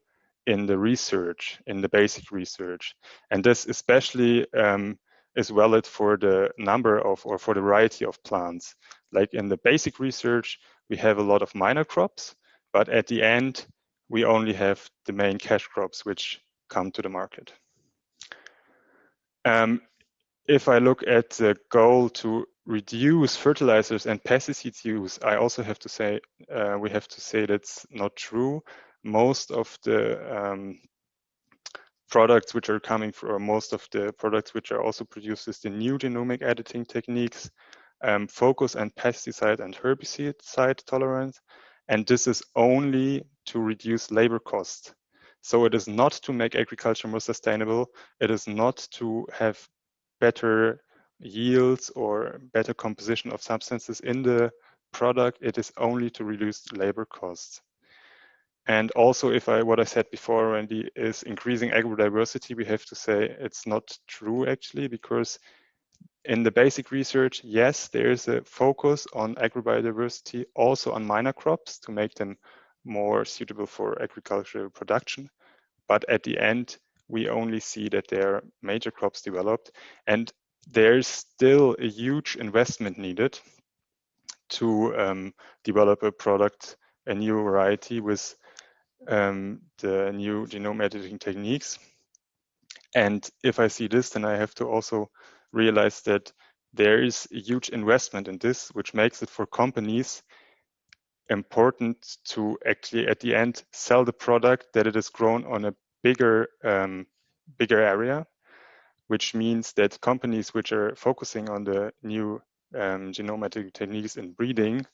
in the research, in the basic research, and this especially um, is valid for the number of or for the variety of plants. Like in the basic research, we have a lot of minor crops, but at the end, we only have the main cash crops which come to the market. Um, if I look at the goal to reduce fertilizers and pesticides use, I also have to say, uh, we have to say that's not true. Most of the um, products which are coming from, most of the products which are also produced is the new genomic editing techniques um, focus on pesticide and herbicide tolerance. And this is only to reduce labor costs. So it is not to make agriculture more sustainable. It is not to have better yields or better composition of substances in the product. It is only to reduce labor costs. And also, if I what I said before already is increasing agrodiversity, we have to say it's not true actually, because in the basic research, yes, there is a focus on agrobiodiversity, also on minor crops to make them more suitable for agricultural production. But at the end, we only see that there are major crops developed and there's still a huge investment needed to um, develop a product, a new variety with um, the new genome editing techniques. And if I see this, then I have to also realize that there is a huge investment in this, which makes it for companies important to actually at the end sell the product that it is grown on a bigger um, bigger area, which means that companies which are focusing on the new um, genomic techniques in breeding,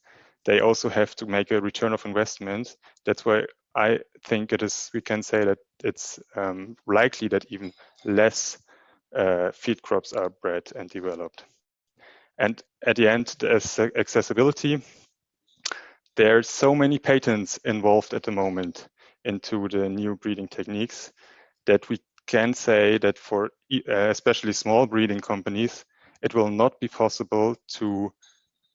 they also have to make a return of investment. That's why I think it is. We can say that it's um, likely that even less uh, feed crops are bred and developed. And at the end, there's accessibility. There are so many patents involved at the moment into the new breeding techniques that we can say that for uh, especially small breeding companies, it will not be possible to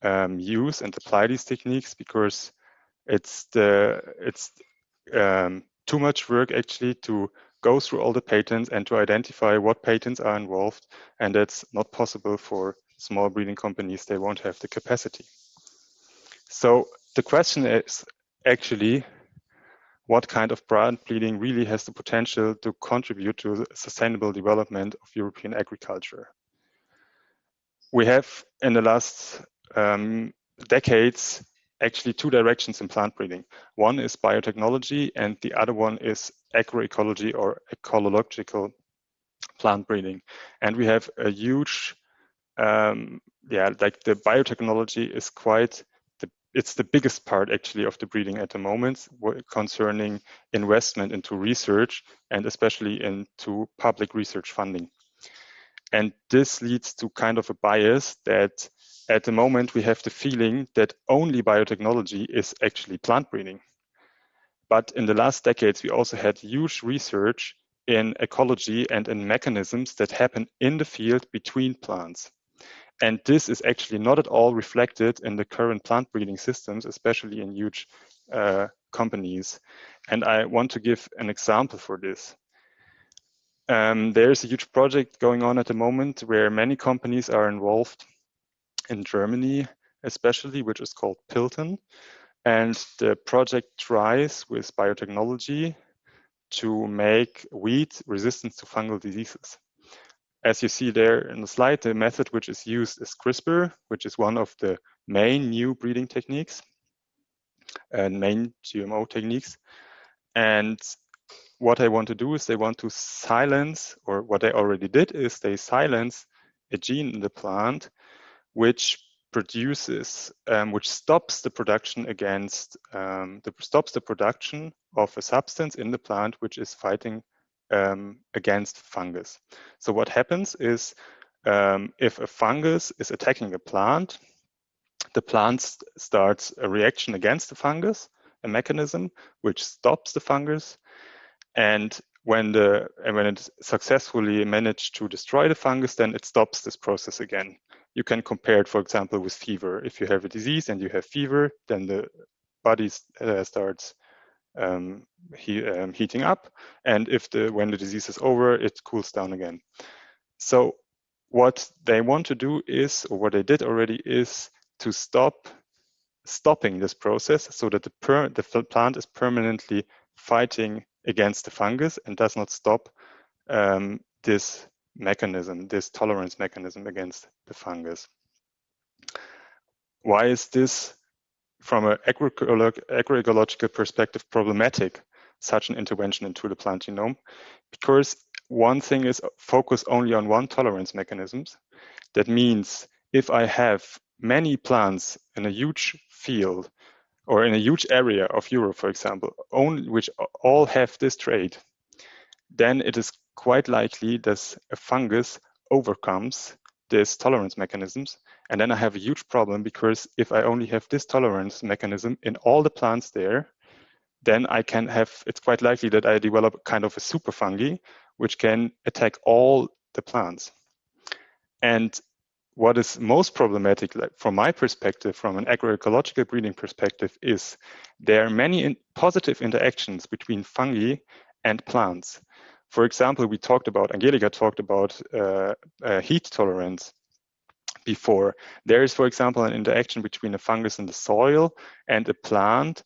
um, use and apply these techniques because it's the it's um, too much work actually to go through all the patents and to identify what patents are involved. And that's not possible for small breeding companies. They won't have the capacity. So the question is actually, what kind of plant breeding really has the potential to contribute to sustainable development of European agriculture? We have in the last um, decades actually two directions in plant breeding. One is biotechnology and the other one is agroecology or ecological plant breeding. And we have a huge, um, yeah, like the biotechnology is quite, it's the biggest part actually of the breeding at the moment concerning investment into research and especially into public research funding. And this leads to kind of a bias that at the moment we have the feeling that only biotechnology is actually plant breeding. But in the last decades, we also had huge research in ecology and in mechanisms that happen in the field between plants. And this is actually not at all reflected in the current plant breeding systems, especially in huge uh, companies. And I want to give an example for this. Um, there's a huge project going on at the moment where many companies are involved in Germany, especially, which is called Pilton. And the project tries with biotechnology to make wheat resistant to fungal diseases. As you see there in the slide, the method which is used is CRISPR, which is one of the main new breeding techniques and main GMO techniques. And what they want to do is they want to silence, or what they already did is they silence a gene in the plant which produces, um, which stops the production against, um, the, stops the production of a substance in the plant which is fighting um, against fungus. So what happens is um, if a fungus is attacking a plant, the plant starts a reaction against the fungus, a mechanism which stops the fungus, and when the and when it successfully managed to destroy the fungus, then it stops this process again you can compare it, for example, with fever. If you have a disease and you have fever, then the body uh, starts um, he, um, heating up, and if the when the disease is over, it cools down again. So what they want to do is, or what they did already, is to stop stopping this process so that the, per, the plant is permanently fighting against the fungus and does not stop um, this mechanism, this tolerance mechanism against the fungus. Why is this, from an agroecological perspective, problematic, such an intervention into the plant genome? Because one thing is focus only on one tolerance mechanisms. That means if I have many plants in a huge field or in a huge area of Europe, for example, only which all have this trait, then it is quite likely that a fungus overcomes these tolerance mechanisms. And then I have a huge problem because if I only have this tolerance mechanism in all the plants there, then I can have, it's quite likely that I develop kind of a super fungi, which can attack all the plants. And what is most problematic, like from my perspective, from an agroecological breeding perspective, is there are many in positive interactions between fungi and plants. For example, we talked about, Angelika talked about uh, uh, heat tolerance before. There is, for example, an interaction between a fungus in the soil and a plant.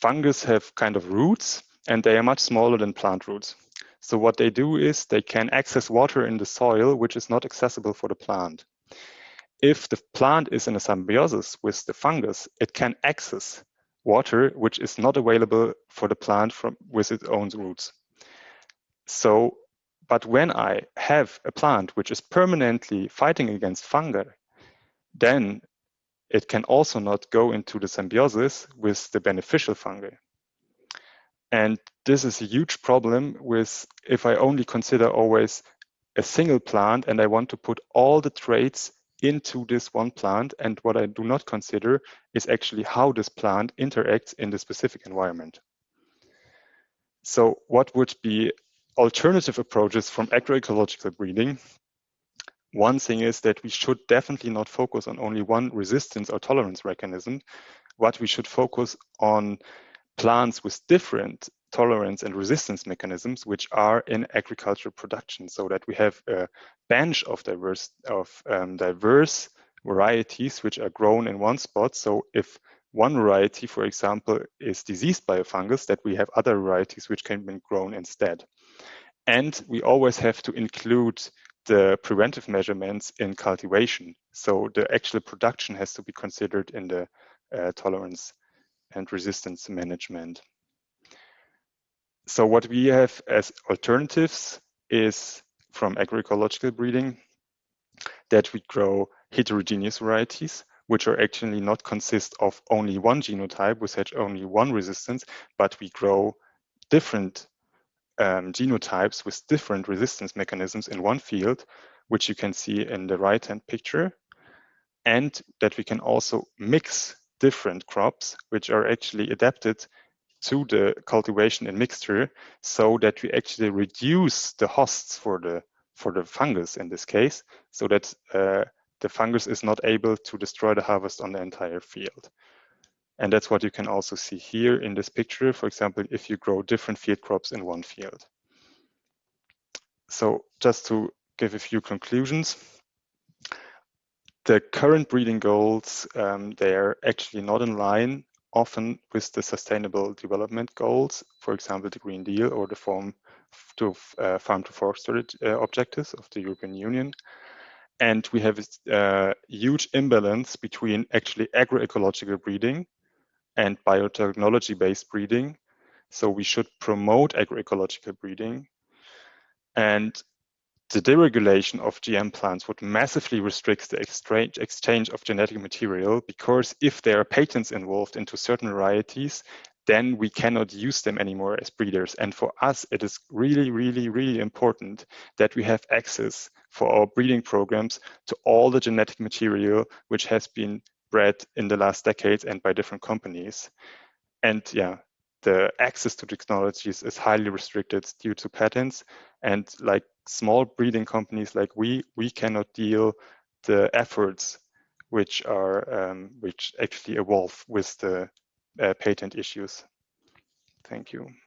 Fungus have kind of roots and they are much smaller than plant roots. So what they do is they can access water in the soil, which is not accessible for the plant. If the plant is in a symbiosis with the fungus, it can access water, which is not available for the plant from with its own roots. So, but when I have a plant which is permanently fighting against fungi, then it can also not go into the symbiosis with the beneficial fungi. And this is a huge problem with if I only consider always a single plant and I want to put all the traits into this one plant. And what I do not consider is actually how this plant interacts in the specific environment. So what would be alternative approaches from agroecological breeding, one thing is that we should definitely not focus on only one resistance or tolerance mechanism, but we should focus on plants with different tolerance and resistance mechanisms which are in agricultural production so that we have a bench of diverse of um, diverse varieties which are grown in one spot. So if one variety for example is diseased by a fungus that we have other varieties which can be grown instead and we always have to include the preventive measurements in cultivation so the actual production has to be considered in the uh, tolerance and resistance management. So what we have as alternatives is from agroecological breeding that we grow heterogeneous varieties, which are actually not consist of only one genotype with such only one resistance, but we grow different um, genotypes with different resistance mechanisms in one field, which you can see in the right-hand picture, and that we can also mix different crops, which are actually adapted to the cultivation and mixture so that we actually reduce the hosts for the for the fungus in this case so that uh, the fungus is not able to destroy the harvest on the entire field and that's what you can also see here in this picture for example if you grow different field crops in one field so just to give a few conclusions the current breeding goals, um, they're actually not in line often with the sustainable development goals, for example, the Green Deal or the farm to uh, farm to fork uh, objectives of the European Union. And we have a uh, huge imbalance between actually agroecological breeding and biotechnology-based breeding. So we should promote agroecological breeding. And the deregulation of GM plants would massively restrict the exchange of genetic material because if there are patents involved into certain varieties, then we cannot use them anymore as breeders. And for us, it is really, really, really important that we have access for our breeding programs to all the genetic material which has been bred in the last decades and by different companies. And yeah, the access to technologies is highly restricted due to patents. And like small breeding companies like we, we cannot deal the efforts which are um, which actually evolve with the uh, patent issues. Thank you.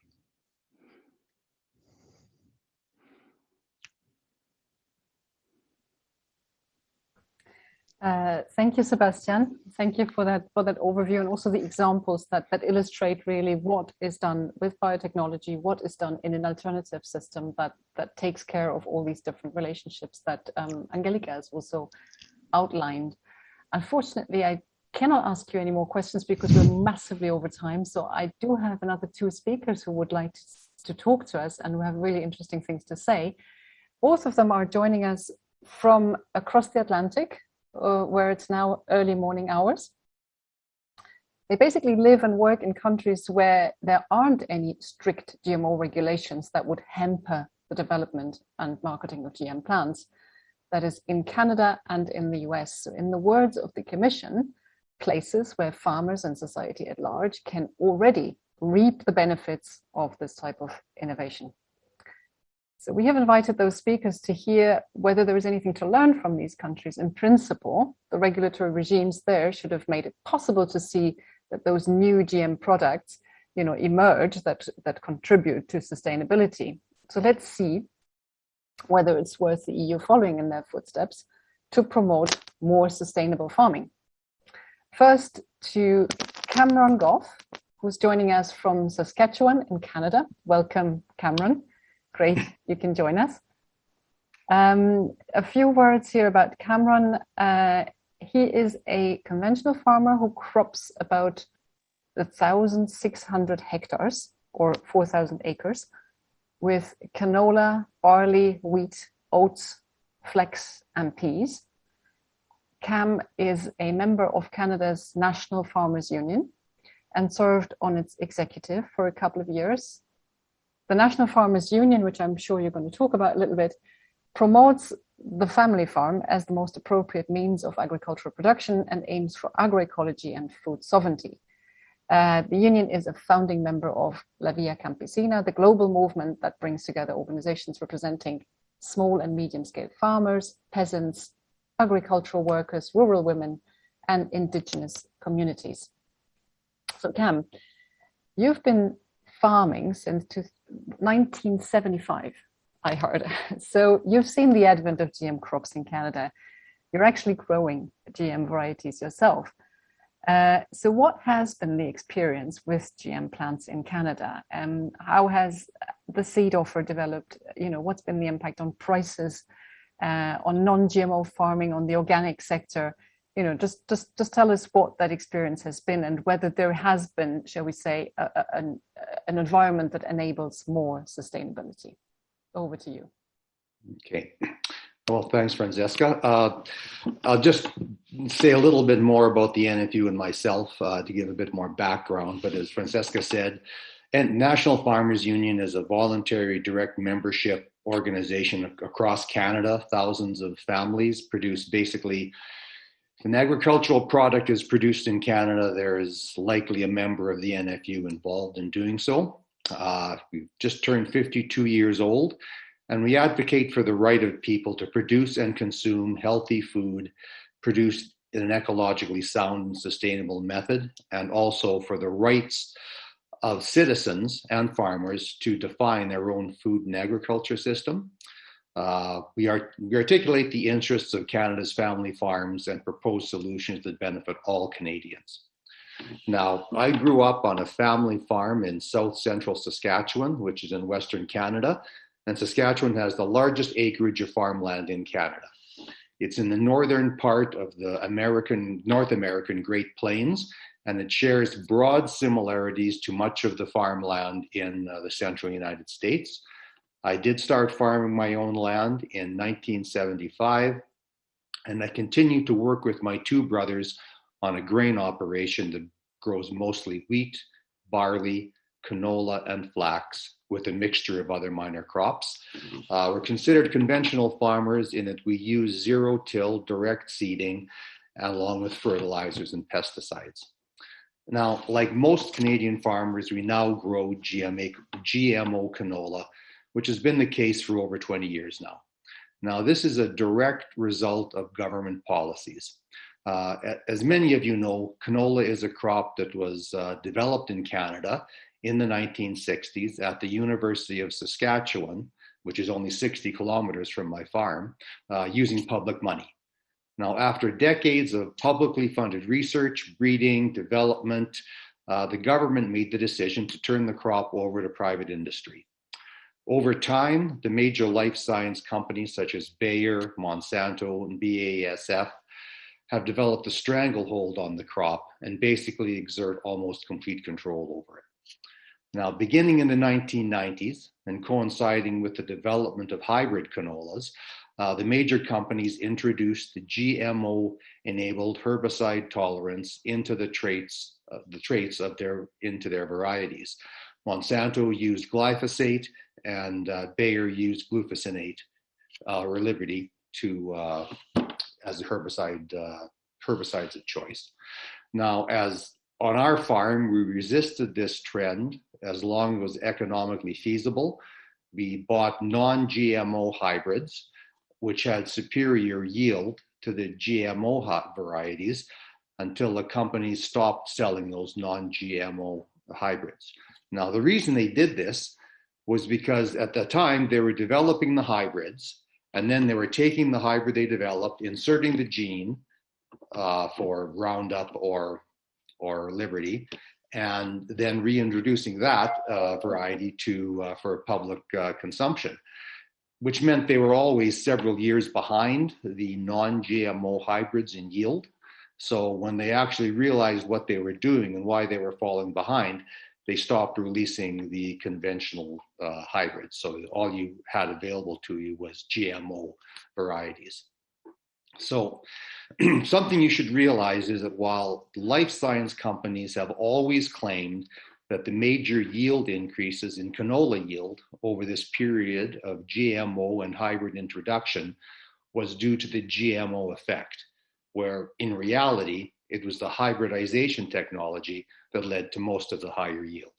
Uh, thank you, Sebastian. Thank you for that for that overview and also the examples that that illustrate really what is done with biotechnology, what is done in an alternative system that that takes care of all these different relationships that um, Angelika has also outlined. Unfortunately, I cannot ask you any more questions because we're massively over time. So I do have another two speakers who would like to, to talk to us and who have really interesting things to say. Both of them are joining us from across the Atlantic uh, where it's now early morning hours. They basically live and work in countries where there aren't any strict GMO regulations that would hamper the development and marketing of GM plants. That is in Canada and in the US. So in the words of the Commission, places where farmers and society at large can already reap the benefits of this type of innovation. So we have invited those speakers to hear whether there is anything to learn from these countries. In principle, the regulatory regimes there should have made it possible to see that those new GM products you know, emerge that, that contribute to sustainability. So let's see whether it's worth the EU following in their footsteps to promote more sustainable farming. First to Cameron Goff, who's joining us from Saskatchewan in Canada. Welcome, Cameron. Great, you can join us. Um, a few words here about Cameron. Uh, he is a conventional farmer who crops about 1,600 hectares or 4,000 acres with canola, barley, wheat, oats, flax, and peas. CAM is a member of Canada's National Farmers Union and served on its executive for a couple of years the National Farmers Union, which I'm sure you're going to talk about a little bit, promotes the family farm as the most appropriate means of agricultural production and aims for agroecology and food sovereignty. Uh, the union is a founding member of La Via Campesina, the global movement that brings together organizations representing small and medium-scale farmers, peasants, agricultural workers, rural women, and indigenous communities. So Cam, you've been farming since 1975, I heard. So you've seen the advent of GM crops in Canada. You're actually growing GM varieties yourself. Uh, so what has been the experience with GM plants in Canada? And how has the seed offer developed? You know, what's been the impact on prices, uh, on non-GMO farming, on the organic sector? You know, just, just, just tell us what that experience has been and whether there has been, shall we say, a, a, an, an environment that enables more sustainability. Over to you. Okay. Well, thanks, Francesca. Uh, I'll just say a little bit more about the NFU and myself uh, to give a bit more background. But as Francesca said, and National Farmers Union is a voluntary direct membership organization across Canada. Thousands of families produce basically, an agricultural product is produced in Canada, there is likely a member of the NFU involved in doing so. Uh, we've just turned 52 years old and we advocate for the right of people to produce and consume healthy food produced in an ecologically sound and sustainable method, and also for the rights of citizens and farmers to define their own food and agriculture system. Uh, we, are, we articulate the interests of Canada's family farms and propose solutions that benefit all Canadians. Now, I grew up on a family farm in south central Saskatchewan, which is in Western Canada, and Saskatchewan has the largest acreage of farmland in Canada. It's in the northern part of the American, North American Great Plains, and it shares broad similarities to much of the farmland in uh, the central United States. I did start farming my own land in 1975, and I continue to work with my two brothers on a grain operation that grows mostly wheat, barley, canola, and flax with a mixture of other minor crops. Mm-hmm. Uh, we're considered conventional farmers in that we use zero till direct seeding along with fertilizers and pesticides. Now, like most Canadian farmers, we now grow GMA, GMO canola, which has been the case for over 20 years now. Now, this is a direct result of government policies. Uh, as many of you know, canola is a crop that was uh, developed in Canada in the 1960s at the University of Saskatchewan, which is only 60 kilometers from my farm, uh, using public money. Now, after decades of publicly funded research, breeding, development, uh, the government made the decision to turn the crop over to private industry. Over time, the major life science companies such as Bayer, Monsanto, and BASF have developed a stranglehold on the crop and basically exert almost complete control over it. Now, beginning in the 1990s and coinciding with the development of hybrid canolas, uh, the major companies introduced the GMO-enabled herbicide tolerance into the traits, uh, the traits of their into their varieties. Monsanto used glyphosate, and uh, Bayer used glufosinate uh, or Liberty to uh, as a herbicide herbicides of choice. Now, as on our farm, we resisted this trend as long as it was economically feasible. We bought non-GMO hybrids, which had superior yield to the GMO hot varieties until the companies stopped selling those non-GMO hybrids. Now, the reason they did this was because at the time they were developing the hybrids and then they were taking the hybrid they developed, inserting the gene uh, for Roundup or or Liberty, and then reintroducing that uh, variety to uh, for public uh, consumption, which meant they were always several years behind the non-GMO hybrids in yield. So when they actually realized what they were doing and why they were falling behind, they stopped releasing the conventional uh, hybrids. So all you had available to you was GMO varieties. So something you should realize is that while life science companies have always claimed that the major yield increases in canola yield over this period of GMO and hybrid introduction was due to the GMO effect, where in reality, it was the hybridization technology that led to most of the higher yield.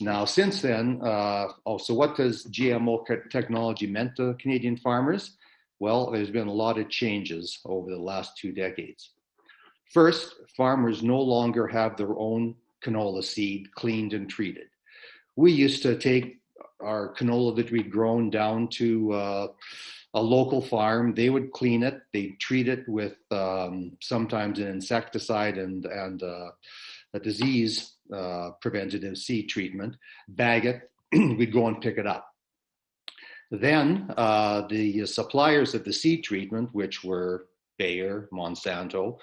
Now, since then, uh, oh, so what does GMO technology meant to Canadian farmers? Well, there's been a lot of changes over the last two decades. First, farmers no longer have their own canola seed cleaned and treated. we used to take our canola that we'd grown down to uh, a local farm. They would clean it. They'd treat it with um, sometimes an insecticide and and uh, a disease uh, preventative seed treatment. Bag it. we'd go and pick it up. Then uh, the suppliers of the seed treatment, which were Bayer, Monsanto,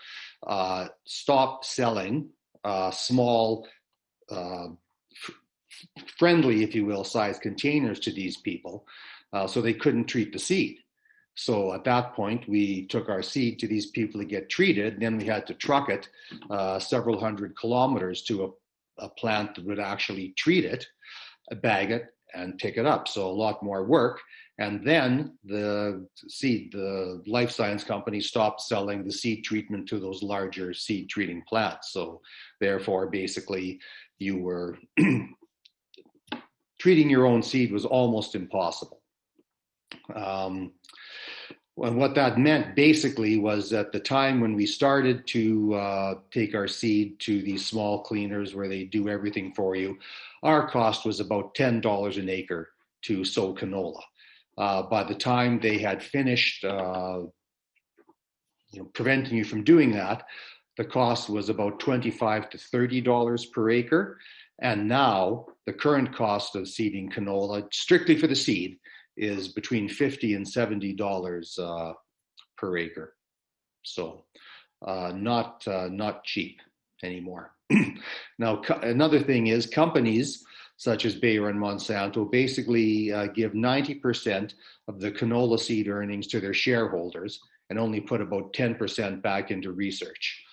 uh, stopped selling uh, small, uh, friendly, if you will, size containers to these people, uh, so they couldn't treat the seed. So at that point, we took our seed to these people to get treated. Then we had to truck it uh, several hundred kilometers to a, a plant that would actually treat it, bag it, and pick it up. So a lot more work. And then the seed, the life science company stopped selling the seed treatment to those larger seed treating plants. So therefore, basically, you were treating your own seed was almost impossible. Um, and what that meant basically was at the time when we started to uh, take our seed to these small cleaners where they do everything for you, our cost was about $10 an acre to sow canola. Uh, by the time they had finished uh, you know, preventing you from doing that, the cost was about 25 to $30 per acre. And now the current cost of seeding canola, strictly for the seed, is between 50 and $70 uh, per acre. So uh, not, uh, not cheap anymore. now, another thing is companies such as Bayer and Monsanto basically uh, give 90% of the canola seed earnings to their shareholders and only put about 10% back into research.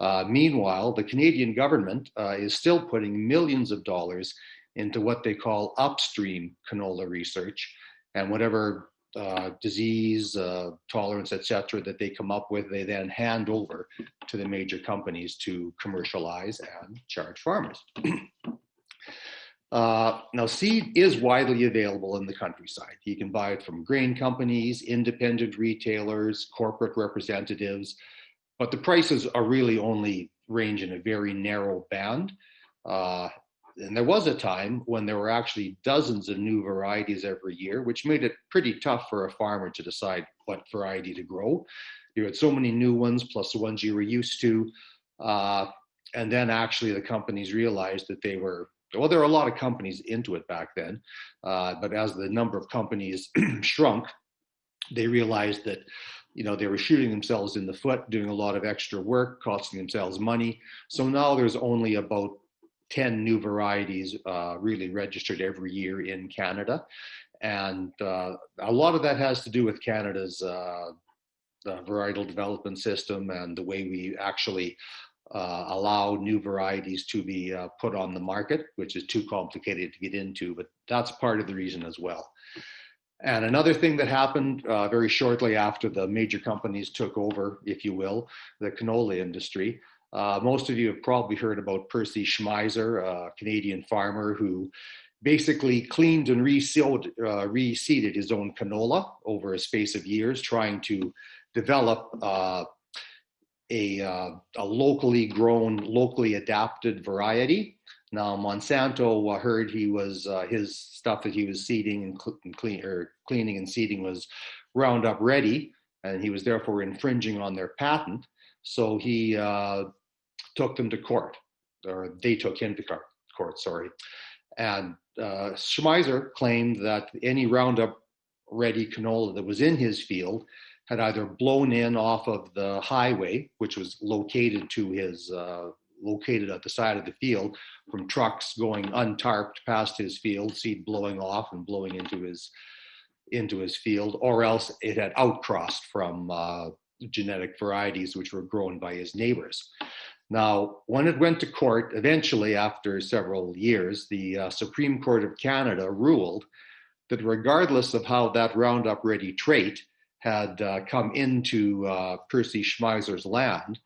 Uh, meanwhile, the Canadian government uh, is still putting millions of dollars into what they call upstream canola research, and whatever uh, disease uh, tolerance, etc., that they come up with, they then hand over to the major companies to commercialize and charge farmers. Uh, now, seed is widely available in the countryside. You can buy it from grain companies, independent retailers, corporate representatives, but the prices are really only range in a very narrow band. And there was a time when there were actually dozens of new varieties every year, which made it pretty tough for a farmer to decide what variety to grow. You had so many new ones, plus the ones you were used to. Uh, and then actually the companies realized that they were well, there were a lot of companies into it back then, uh, but as the number of companies shrunk, they realized that you know they were shooting themselves in the foot, doing a lot of extra work, costing themselves money. So now there's only about 10 new varieties uh, really registered every year in Canada. And uh, a lot of that has to do with Canada's uh, varietal development system and the way we actually uh, allow new varieties to be uh, put on the market, which is too complicated to get into, but that's part of the reason as well. And another thing that happened uh, very shortly after the major companies took over, if you will, the canola industry, uh, most of you have probably heard about Percy Schmeiser, a Canadian farmer who basically cleaned and resealed, uh, reseeded his own canola over a space of years, trying to develop uh, a, uh, a locally grown, locally adapted variety. Now Monsanto heard he was uh, his stuff that he was seeding and, cl- and clean, or cleaning and seeding was Roundup Ready, and he was therefore infringing on their patent. So he uh, took them to court, or they took him to court. Sorry, and uh, Schmeiser claimed that any Roundup Ready canola that was in his field had either blown in off of the highway, which was located to his uh, located at the side of the field, from trucks going untarped past his field, seed blowing off and blowing into his into his field, or else it had outcrossed from uh, genetic varieties which were grown by his neighbors. Now, when it went to court, eventually, after several years, the uh, Supreme Court of Canada ruled that regardless of how that Roundup Ready trait had uh, come into uh, Percy Schmeiser's land,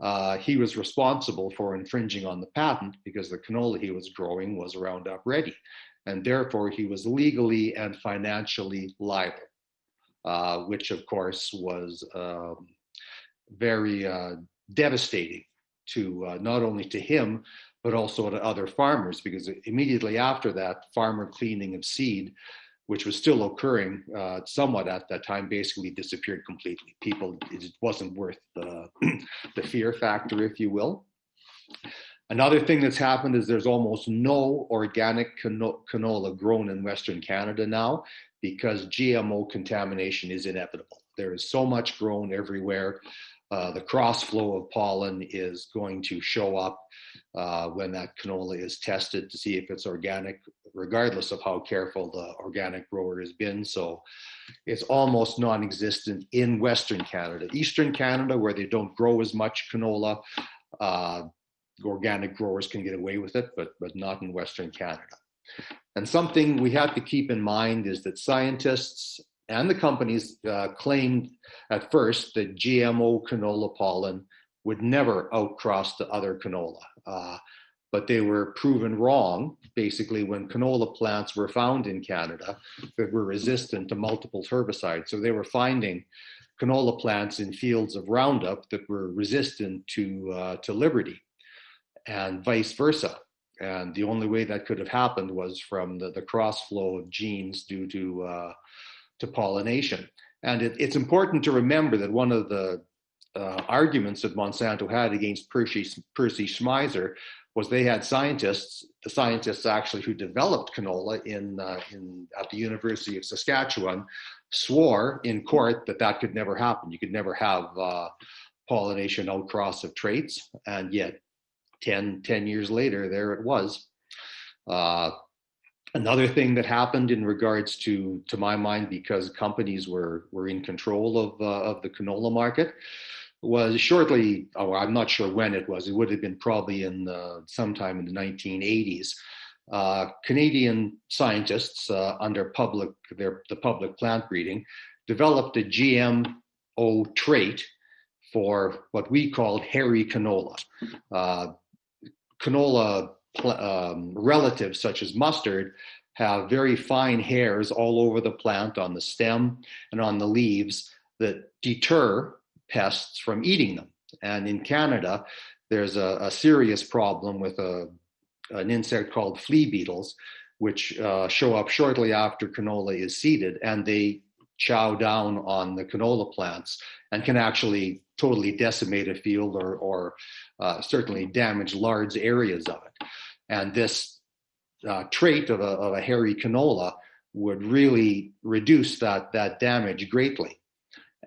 uh, he was responsible for infringing on the patent because the canola he was growing was Roundup Ready. And therefore, he was legally and financially liable, uh, which of course was um, very uh, devastating to uh, not only to him, but also to other farmers because immediately after that, farmer cleaning of seed, which was still occurring uh, somewhat at that time, basically disappeared completely. People, it wasn't worth the, the fear factor, if you will. Another thing that's happened is there's almost no organic canola grown in Western Canada now because GMO contamination is inevitable. There is so much grown everywhere. Uh, the cross flow of pollen is going to show up uh, when that canola is tested to see if it's organic, regardless of how careful the organic grower has been. So it's almost non existent in Western Canada. Eastern Canada, where they don't grow as much canola, uh, organic growers can get away with it, but, but not in Western Canada. And something we have to keep in mind is that scientists and the companies uh, claimed at first that GMO canola pollen would never outcross the other canola. Uh, but they were proven wrong, basically, when canola plants were found in Canada that were resistant to multiple herbicides. So they were finding canola plants in fields of Roundup that were resistant to, uh, to Liberty and vice versa. And the only way that could have happened was from the, the cross flow of genes due to, uh, to pollination. And it, it's important to remember that one of the uh, arguments that Monsanto had against Percy, Percy Schmeiser was they had scientists, the scientists actually who developed canola in, uh, in, at the University of Saskatchewan, swore in court that that could never happen. You could never have uh, pollination outcross of traits, and yet 10, 10 years later, there it was. Uh, another thing that happened in regards to, to my mind, because companies were, were in control of, uh, of the canola market, was shortly, oh, I'm not sure when it was, it would have been probably in the, sometime in the 1980s. Uh, Canadian scientists uh, under public, their, the public plant breeding developed a GMO trait for what we called hairy canola. Uh, canola um, relatives such as mustard have very fine hairs all over the plant on the stem and on the leaves that deter pests from eating them. And in Canada, there's a, a serious problem with a, an insect called flea beetles, which uh, show up shortly after canola is seeded, and they chow down on the canola plants and can actually totally decimate a field or, or uh, certainly damage large areas of it. And this uh, trait of a, of a hairy canola would really reduce that, that damage greatly.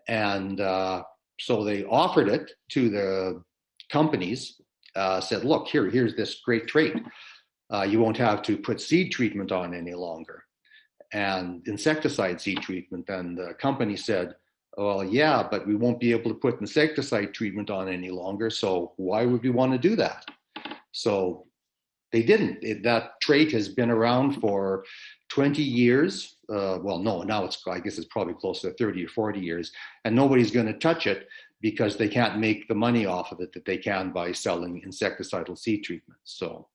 And uh, so they offered it to the companies, uh, said, look, here, here's this great trait. Uh, you won't have to put seed treatment on any longer and insecticide seed treatment. And the company said, well, yeah, but we won't be able to put insecticide treatment on any longer. So why would we want to do that? So they didn't. It, that trait has been around for 20 years. Uh, well, no, now it's, I guess it's probably close to 30 or 40 years, and nobody's going to touch it because they can't make the money off of it that they can by selling insecticidal seed treatments. So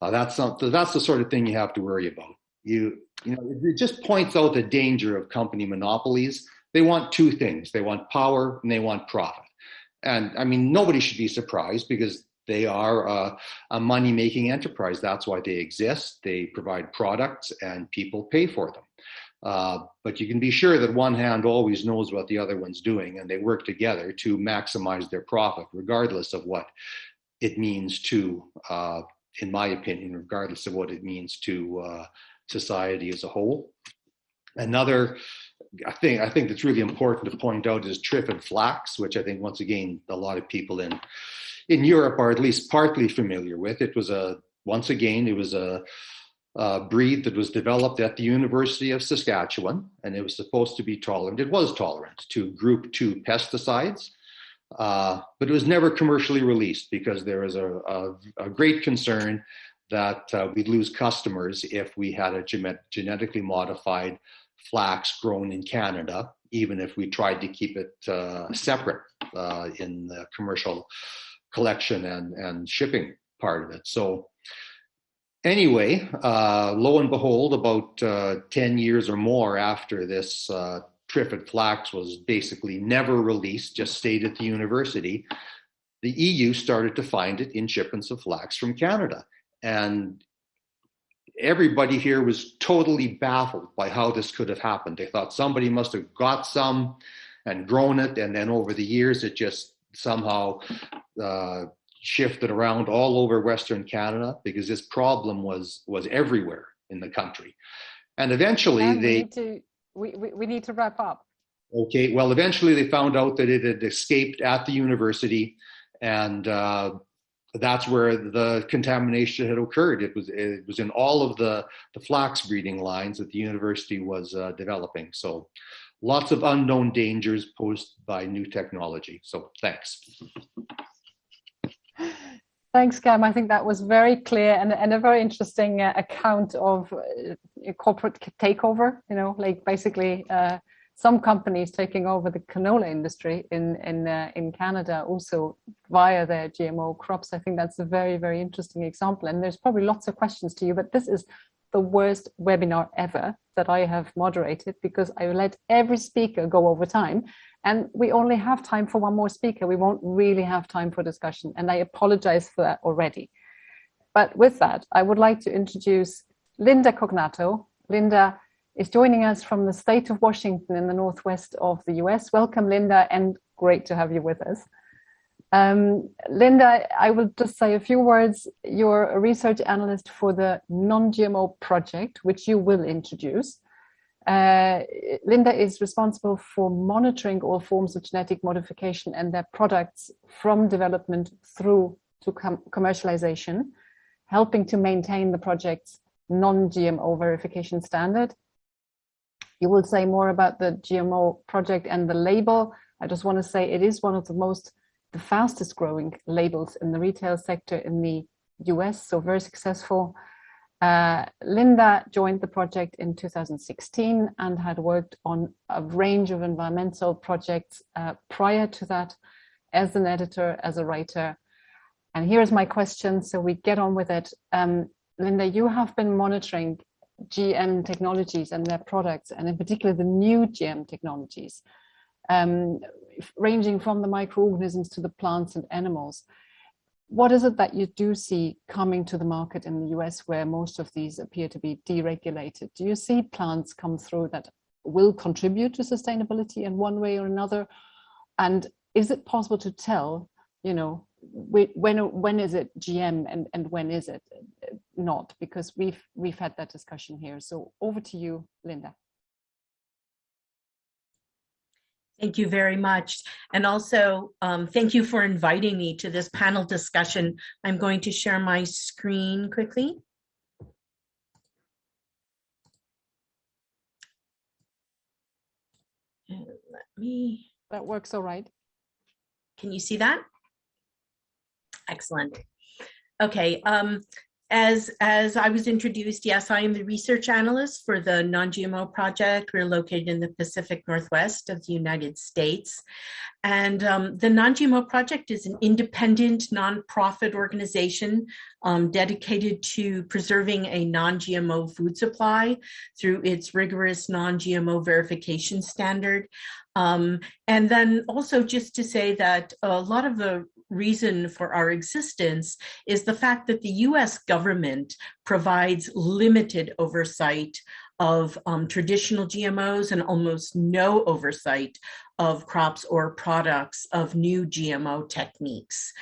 uh, that's, not, that's the sort of thing you have to worry about. You, you know, it just points out the danger of company monopolies they want two things they want power and they want profit. And I mean, nobody should be surprised because they are a, a money making enterprise. That's why they exist. They provide products and people pay for them. Uh, but you can be sure that one hand always knows what the other one's doing, and they work together to maximize their profit, regardless of what it means to, uh, in my opinion, regardless of what it means to uh, society as a whole. Another I think I think that's really important to point out is triffid flax, which I think once again a lot of people in in Europe are at least partly familiar with. It was a once again it was a, a breed that was developed at the University of Saskatchewan, and it was supposed to be tolerant. It was tolerant to Group Two pesticides, uh, but it was never commercially released because there was a, a, a great concern that uh, we'd lose customers if we had a genetically modified flax grown in Canada, even if we tried to keep it uh, separate uh, in the commercial collection and, and shipping part of it. So anyway, uh, lo and behold, about uh, 10 years or more after this uh, triffid flax was basically never released, just stayed at the university, the EU started to find it in shipments of flax from Canada. And everybody here was totally baffled by how this could have happened. They thought somebody must have got some and grown it, and then over the years it just somehow uh, shifted around all over Western Canada because this problem was was everywhere in the country. And eventually and they we need, to, we, we, we need to wrap up. Okay, well, eventually they found out that it had escaped at the university, and uh, that's where the contamination had occurred. It was it was in all of the the flax breeding lines that the university was uh, developing. So, lots of unknown dangers posed by new technology. So, thanks. Thanks, Cam. I think that was very clear and, and a very interesting uh, account of uh, corporate takeover. You know, like basically uh, some companies taking over the canola industry in in uh, in Canada also via their GMO crops. I think that's a very very interesting example. And there's probably lots of questions to you, but this is the worst webinar ever that I have moderated because I let every speaker go over time and we only have time for one more speaker. We won't really have time for discussion. And I apologize for that already. But with that, I would like to introduce Linda Cognato. Linda is joining us from the state of Washington in the Northwest of the US. Welcome, Linda, and great to have you with us. Um, Linda, I will just say a few words. You're a research analyst for the Non-GMO project, which you will introduce. Uh, Linda is responsible for monitoring all forms of genetic modification and their products from development through to com commercialization, helping to maintain the project's non-GMO verification standard. You will say more about the GMO project and the label. I just want to say it is one of the most, the fastest growing labels in the retail sector in the US, so very successful. Uh, Linda joined the project in 2016 and had worked on a range of environmental projects uh, prior to that as an editor, as a writer. And here's my question, so we get on with it. Um, Linda, you have been monitoring GM technologies and their products, and in particular the new GM technologies, um, ranging from the microorganisms to the plants and animals what is it that you do see coming to the market in the US where most of these appear to be deregulated? Do you see plants come through that will contribute to sustainability in one way or another? And is it possible to tell, you know, when when is it GM and, and when is it not? Because we've we've had that discussion here. So over to you, Linda. Thank you very much. And also, um, thank you for inviting me to this panel discussion. I'm going to share my screen quickly. And let me. That works all right. Can you see that? Excellent. Okay, um, as, as I was introduced, yes, I am the research analyst for the non-GMO project. We're located in the Pacific Northwest of the United States. And um, the non-GMO project is an independent nonprofit organization um, dedicated to preserving a non-GMO food supply through its rigorous non-GMO verification standard. Um, and then also just to say that a lot of the reason for our existence is the fact that the US government provides limited oversight of um, traditional GMOs and almost no oversight of crops or products of new GMO techniques.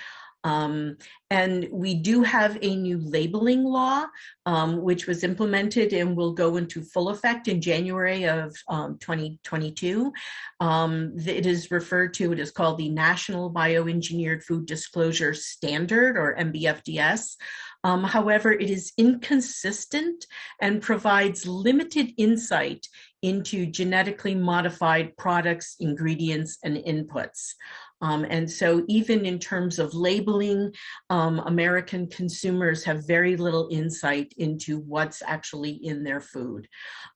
Um, and we do have a new labeling law, um, which was implemented and will go into full effect in January of um, 2022. Um, it is referred to, it is called the National Bioengineered Food Disclosure Standard or NBFDS. Um, however, it is inconsistent and provides limited insight into genetically modified products, ingredients, and inputs. Um, and so even in terms of labeling, um, American consumers have very little insight into what's actually in their food.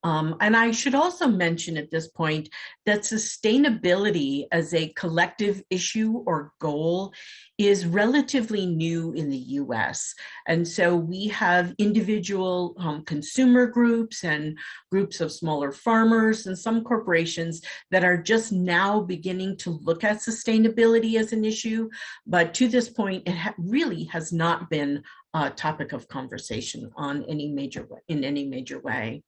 Um, and I should also mention at this point that sustainability as a collective issue or goal is relatively new in the US. And so we have individual um, consumer groups and groups of smaller farmers and some corporations that are just now beginning to look at sustainability as an issue, but to this point, it ha really has not been a topic of conversation on any major in any major way.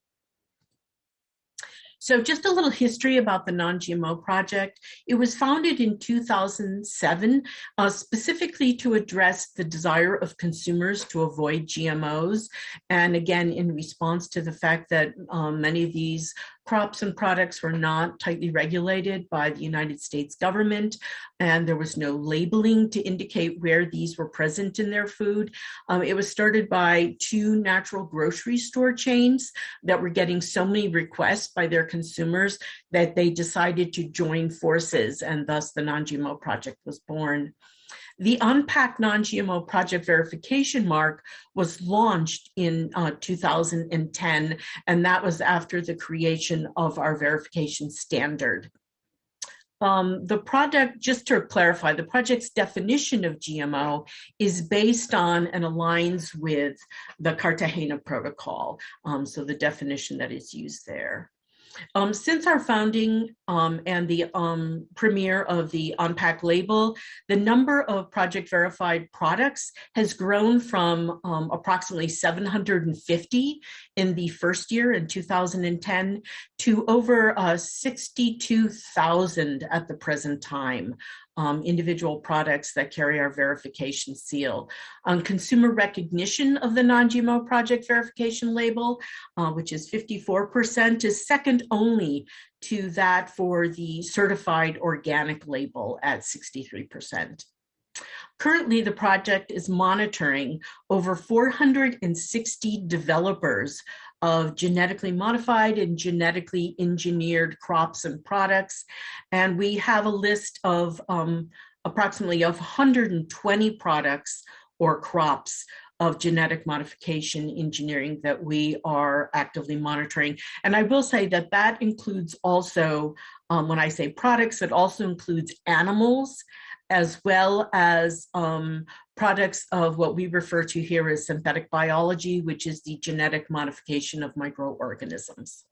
So just a little history about the Non-GMO Project. It was founded in 2007, uh, specifically to address the desire of consumers to avoid GMOs. And again, in response to the fact that um, many of these crops and products were not tightly regulated by the United States government, and there was no labeling to indicate where these were present in their food. Um, it was started by two natural grocery store chains that were getting so many requests by their consumers that they decided to join forces, and thus the Non-GMO Project was born. The on-pack non-GMO project verification mark was launched in uh, 2010, and that was after the creation of our verification standard. Um, the project, just to clarify, the project's definition of GMO is based on and aligns with the Cartagena Protocol, um, so the definition that is used there. Um, since our founding um, and the um, premiere of the on-pack label, the number of project verified products has grown from um, approximately 750 in the first year in 2010 to over uh, 62,000 at the present time um, individual products that carry our verification seal. On consumer recognition of the non-GMO project verification label, uh, which is 54%, is second only to that for the certified organic label at 63%. Currently, the project is monitoring over 460 developers of genetically modified and genetically engineered crops and products. And we have a list of um, approximately of 120 products or crops of genetic modification engineering that we are actively monitoring. And I will say that that includes also, um, when I say products, it also includes animals as well as um, products of what we refer to here as synthetic biology, which is the genetic modification of microorganisms.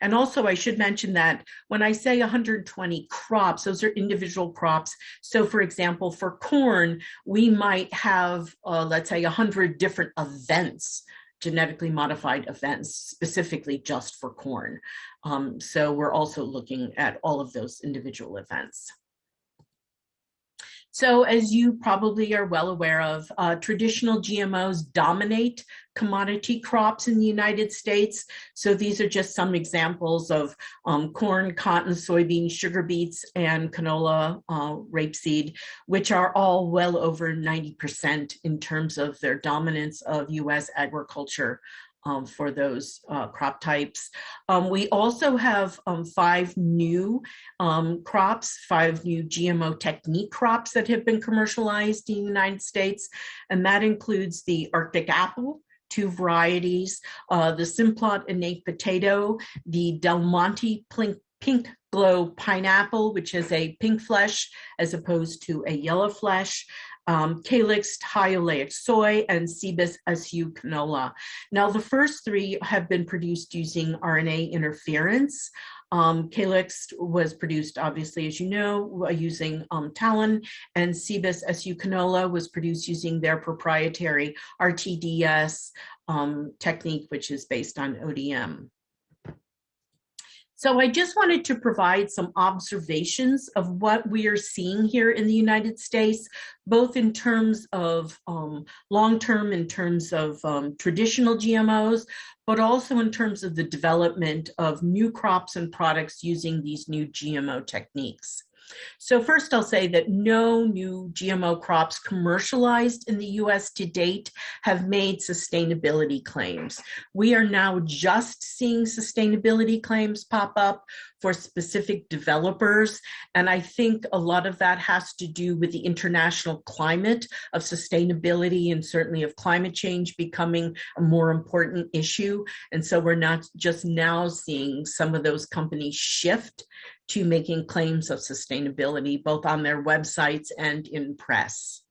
And also I should mention that when I say 120 crops, those are individual crops. So for example, for corn, we might have, uh, let's say 100 different events genetically modified events specifically just for corn. Um, so we're also looking at all of those individual events. So as you probably are well aware of, uh, traditional GMOs dominate commodity crops in the United States. So these are just some examples of um, corn, cotton, soybean, sugar beets, and canola uh, rapeseed, which are all well over 90% in terms of their dominance of US agriculture um, for those uh, crop types. Um, we also have um, five new um, crops, five new GMO technique crops that have been commercialized in the United States, and that includes the Arctic apple, two varieties, uh, the Simplot innate potato, the Del Monte pink, pink glow pineapple, which has a pink flesh as opposed to a yellow flesh, um, Calyxt high soy, and Cibus SU canola. Now, the first three have been produced using RNA interference. Um, Calyxt was produced, obviously, as you know, using um, TALEN, and Cibus SU canola was produced using their proprietary RTDS um, technique, which is based on ODM. So I just wanted to provide some observations of what we are seeing here in the United States, both in terms of um, long-term, in terms of um, traditional GMOs, but also in terms of the development of new crops and products using these new GMO techniques. So first I'll say that no new GMO crops commercialized in the US to date have made sustainability claims. We are now just seeing sustainability claims pop up for specific developers. And I think a lot of that has to do with the international climate of sustainability and certainly of climate change becoming a more important issue. And so we're not just now seeing some of those companies shift to making claims of sustainability, both on their websites and in press.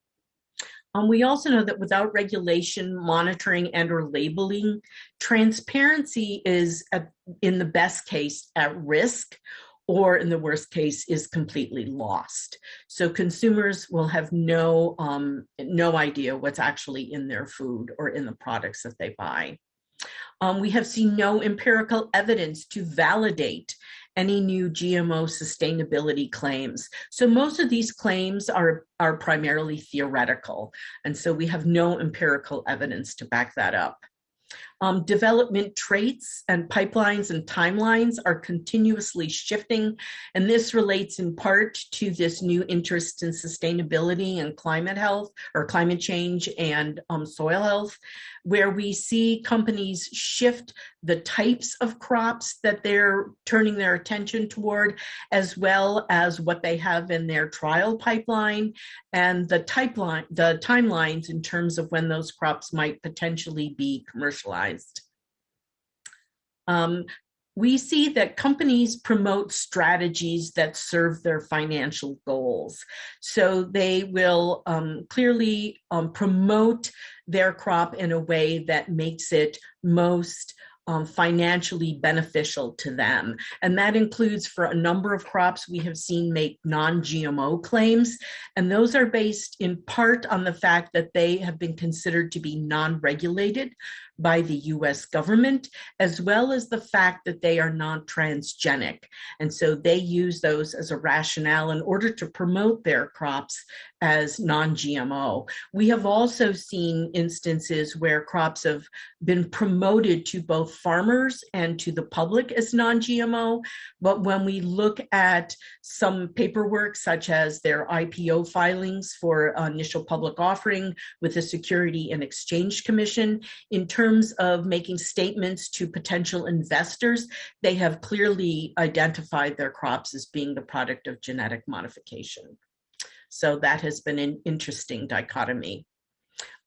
Um, we also know that without regulation, monitoring, and or labeling, transparency is, at, in the best case, at risk or in the worst case is completely lost. So consumers will have no, um, no idea what's actually in their food or in the products that they buy. Um, we have seen no empirical evidence to validate any new GMO sustainability claims. So most of these claims are, are primarily theoretical. And so we have no empirical evidence to back that up. Um, development traits and pipelines and timelines are continuously shifting, and this relates in part to this new interest in sustainability and climate health or climate change and um, soil health, where we see companies shift the types of crops that they're turning their attention toward, as well as what they have in their trial pipeline and the pipeline, the timelines in terms of when those crops might potentially be commercialized. Um, we see that companies promote strategies that serve their financial goals. So they will um, clearly um, promote their crop in a way that makes it most um, financially beneficial to them. And that includes for a number of crops we have seen make non-GMO claims. And those are based in part on the fact that they have been considered to be non-regulated by the US government, as well as the fact that they are non-transgenic. And so they use those as a rationale in order to promote their crops as non-GMO. We have also seen instances where crops have been promoted to both farmers and to the public as non-GMO, but when we look at some paperwork such as their IPO filings for initial public offering with the Security and Exchange Commission, in terms of making statements to potential investors, they have clearly identified their crops as being the product of genetic modification. So that has been an interesting dichotomy.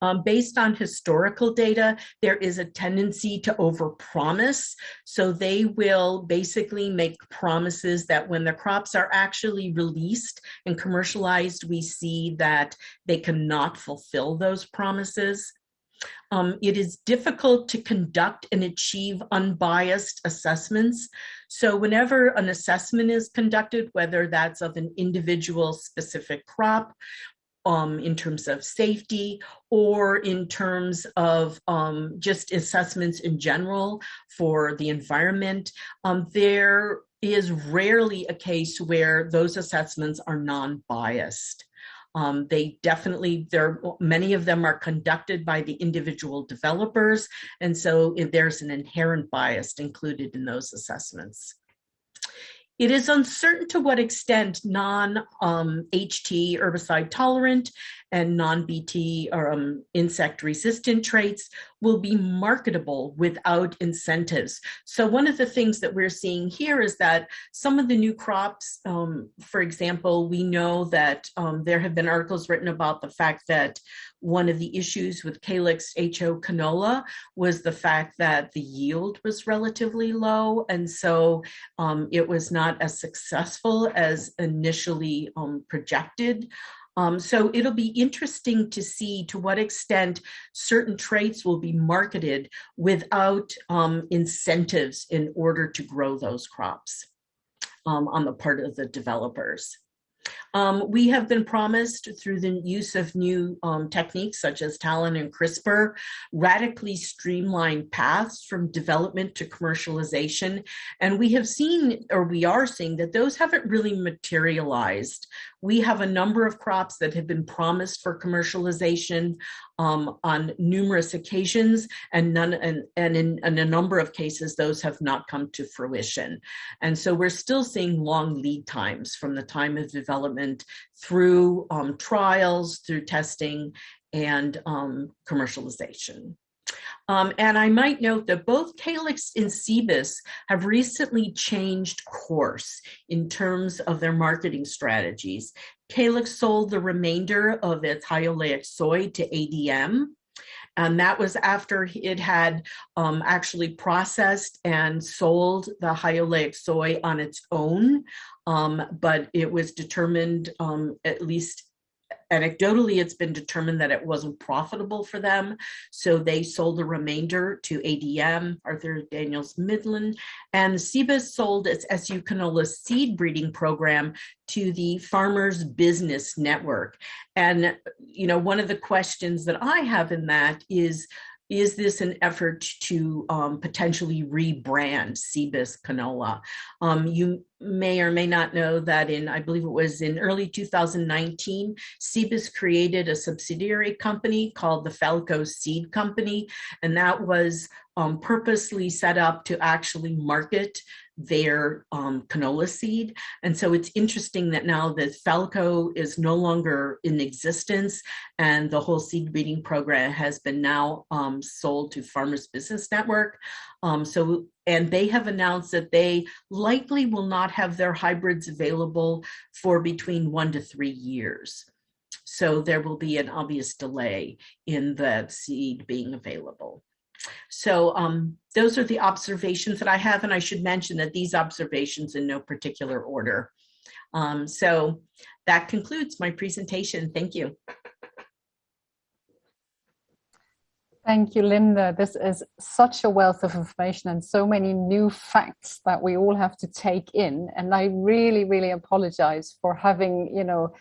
Um, based on historical data, there is a tendency to overpromise. So they will basically make promises that when the crops are actually released and commercialized, we see that they cannot fulfill those promises. Um, it is difficult to conduct and achieve unbiased assessments. So whenever an assessment is conducted, whether that's of an individual specific crop, um, in terms of safety or in terms of um, just assessments in general for the environment, um, there is rarely a case where those assessments are non-biased. Um, they definitely, there many of them are conducted by the individual developers, and so there's an inherent bias included in those assessments. It is uncertain to what extent non-HT um, herbicide tolerant and non-BT or um, insect resistant traits will be marketable without incentives. So one of the things that we're seeing here is that some of the new crops, um, for example, we know that um, there have been articles written about the fact that one of the issues with Calyxt HO canola was the fact that the yield was relatively low. And so um, it was not as successful as initially um, projected. Um, so it'll be interesting to see to what extent certain traits will be marketed without um, incentives in order to grow those crops um, on the part of the developers. Um, we have been promised through the use of new um, techniques such as TALEN and CRISPR, radically streamlined paths from development to commercialization. And we have seen, or we are seeing that those haven't really materialized. We have a number of crops that have been promised for commercialization um, on numerous occasions, and none, and, and in, in, a number of cases, those have not come to fruition. And so we're still seeing long lead times from the time of development through um, trials, through testing, and um, commercialization. Um, and I might note that both Calyxt and Cibus have recently changed course in terms of their marketing strategies. Calyxt sold the remainder of its high oleic soy to ADM, and that was after it had um, actually processed and sold the high oleic soy on its own. Um, but it was determined, um, at least anecdotally, it's been determined that it wasn't profitable for them. So they sold the remainder to ADM, Arthur Daniels Midland, and Cibus sold its SU canola seed breeding program to the Farmers Business Network. And, you know, one of the questions that I have in that is, is this an effort to um, potentially rebrand Cibus canola? Um, you may or may not know that in, I believe it was in early 2019, Cibus created a subsidiary company called the Falco Seed Company, and that was um, purposely set up to actually market their um, canola seed. And so it's interesting that now that Falco is no longer in existence and the whole seed breeding program has been now um, sold to Farmers Business Network. Um, so, and they have announced that they likely will not have their hybrids available for between one to three years. So there will be an obvious delay in the seed being available. So um, those are the observations that I have, and I should mention that these observations in no particular order. Um, so that concludes my presentation. Thank you. Thank you, Linda. This is such a wealth of information and so many new facts that we all have to take in. And I really, really apologize for having, you know,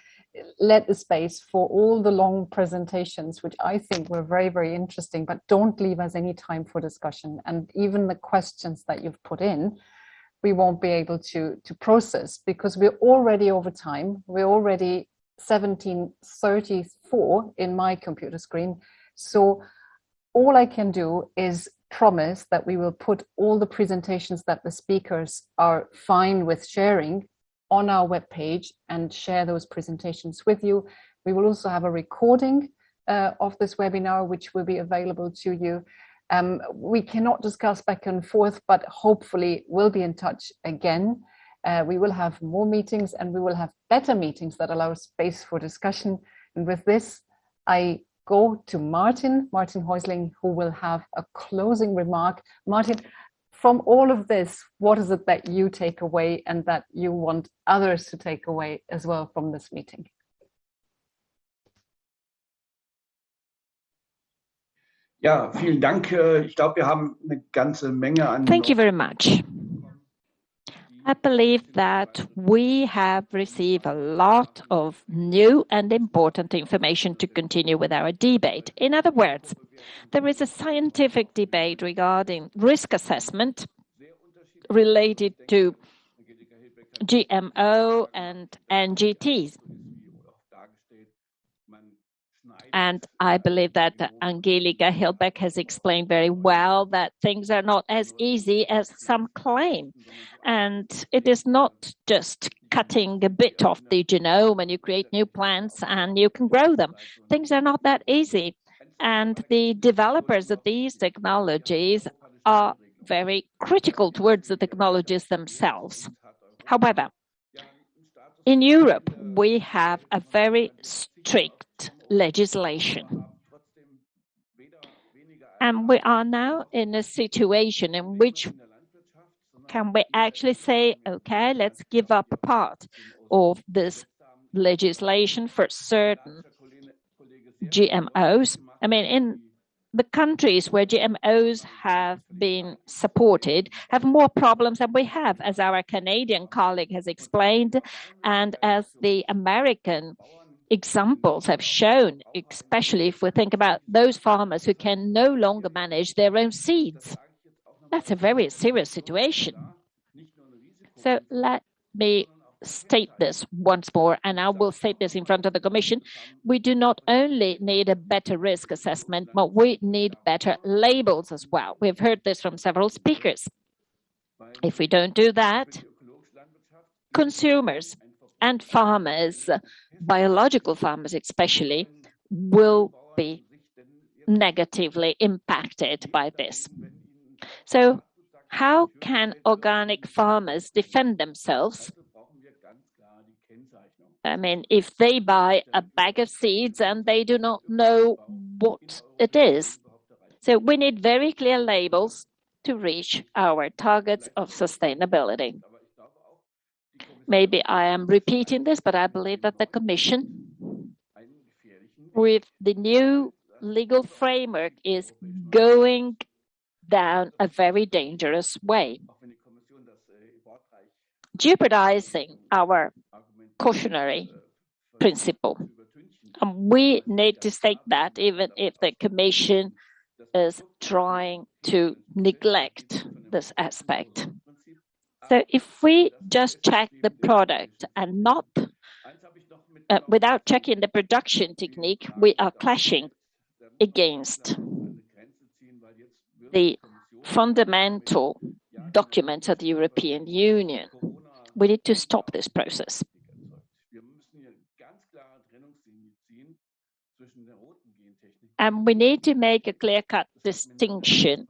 let the space for all the long presentations, which I think were very, very interesting, but don't leave us any time for discussion. And even the questions that you've put in, we won't be able to, to process because we're already over time. We're already 1734 in my computer screen. So all I can do is promise that we will put all the presentations that the speakers are fine with sharing on our webpage and share those presentations with you. We will also have a recording uh, of this webinar, which will be available to you. Um, we cannot discuss back and forth, but hopefully we'll be in touch again. Uh, we will have more meetings and we will have better meetings that allow space for discussion. And with this, I go to Martin, Martin Häusling, who will have a closing remark. Martin, from all of this, what is it that you take away and that you want others to take away as well from this meeting? Ja, vielen Dank. Ich glaube, wir haben eine ganze Menge an. Thank you very much. I believe that we have received a lot of new and important information to continue with our debate. In other words, there is a scientific debate regarding risk assessment related to GMO and NGTs. And I believe that Angelika Hilbeck has explained very well that things are not as easy as some claim. And it is not just cutting a bit off the genome and you create new plants and you can grow them. Things are not that easy. And the developers of these technologies are very critical towards the technologies themselves. However, in Europe, we have a very strict legislation. And we are now in a situation in which can we actually say, okay, let's give up part of this legislation for certain GMOs. I mean, in the countries where GMOs have been supported have more problems than we have, as our Canadian colleague has explained, and as the American examples have shown, especially if we think about those farmers who can no longer manage their own seeds. That's a very serious situation. So let me state this once more, and I will state this in front of the Commission. We do not only need a better risk assessment, but we need better labels as well. We've heard this from several speakers. If we don't do that, consumers and farmers, biological farmers especially, will be negatively impacted by this. So how can organic farmers defend themselves I mean, if they buy a bag of seeds and they do not know what it is. So we need very clear labels to reach our targets of sustainability. Maybe I am repeating this, but I believe that the Commission with the new legal framework is going down a very dangerous way, jeopardizing our cautionary principle. And we need to state that even if the Commission is trying to neglect this aspect. So if we just check the product and not uh, without checking the production technique, we are clashing against the fundamental documents of the European Union. We need to stop this process. And we need to make a clear-cut distinction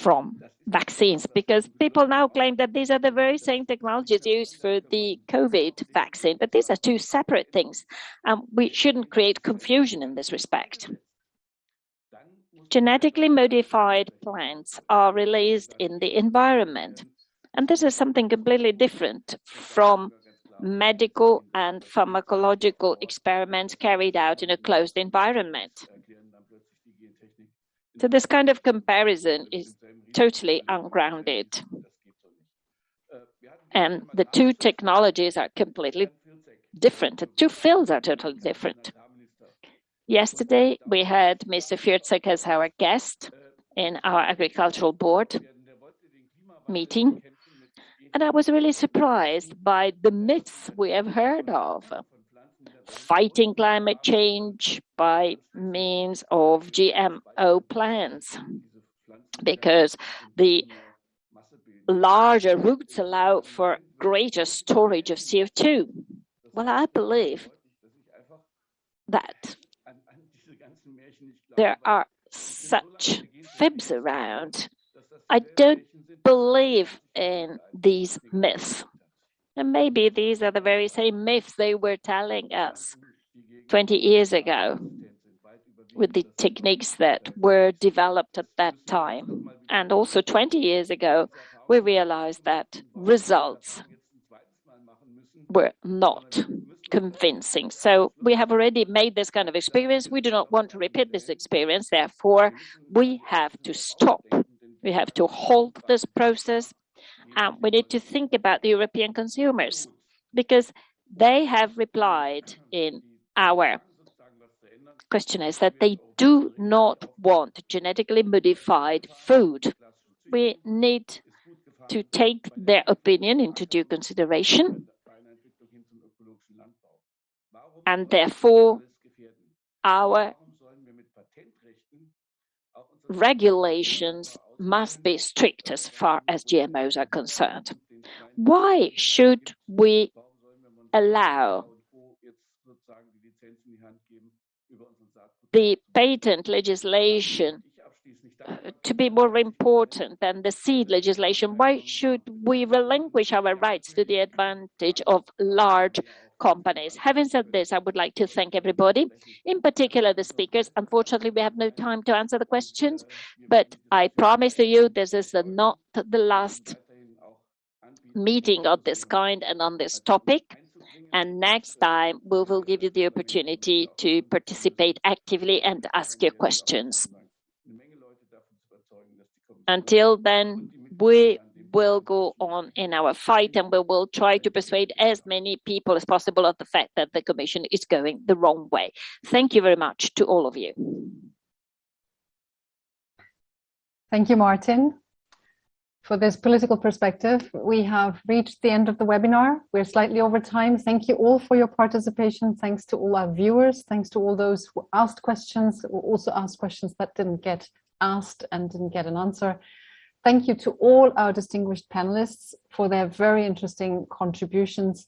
from vaccines because people now claim that these are the very same technologies used for the COVID vaccine, but these are two separate things. And we shouldn't create confusion in this respect. Genetically modified plants are released in the environment. And this is something completely different from medical and pharmacological experiments carried out in a closed environment. So this kind of comparison is totally ungrounded. And the two technologies are completely different. The two fields are totally different. Yesterday, we had Mr. Firzek as our guest in our agricultural board meeting. And I was really surprised by the myths we have heard of. Fighting climate change by means of GMO plants, because the larger roots allow for greater storage of CO2. Well, I believe that there are such fibs around. I don't believe in these myths. And maybe these are the very same myths they were telling us 20 years ago with the techniques that were developed at that time. And also 20 years ago, we realized that results were not convincing. So we have already made this kind of experience. We do not want to repeat this experience. Therefore, we have to stop we have to halt this process. Mm. And we need to think about the European consumers because they have replied in our questionnaires that they do not want genetically modified food. We need to take their opinion into due consideration. And therefore, our regulations must be strict as far as GMOs are concerned. Why should we allow the patent legislation uh, to be more important than the seed legislation? Why should we relinquish our rights to the advantage of large companies. Having said this, I would like to thank everybody, in particular the speakers. Unfortunately, we have no time to answer the questions, but I promise to you this is not the last meeting of this kind and on this topic. And next time, we will give you the opportunity to participate actively and ask your questions. Until then, we will go on in our fight and we will try to persuade as many people as possible of the fact that the Commission is going the wrong way. Thank you very much to all of you. Thank you, Martin. For this political perspective, we have reached the end of the webinar. We're slightly over time. Thank you all for your participation. Thanks to all our viewers. Thanks to all those who asked questions, who also asked questions that didn't get asked and didn't get an answer. Thank you to all our distinguished panelists for their very interesting contributions.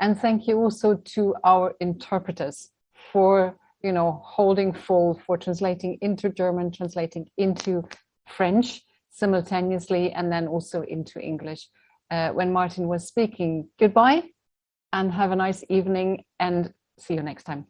And thank you also to our interpreters for you know, holding full for translating into German, translating into French simultaneously, and then also into English. Uh, when Martin was speaking, goodbye and have a nice evening and see you next time.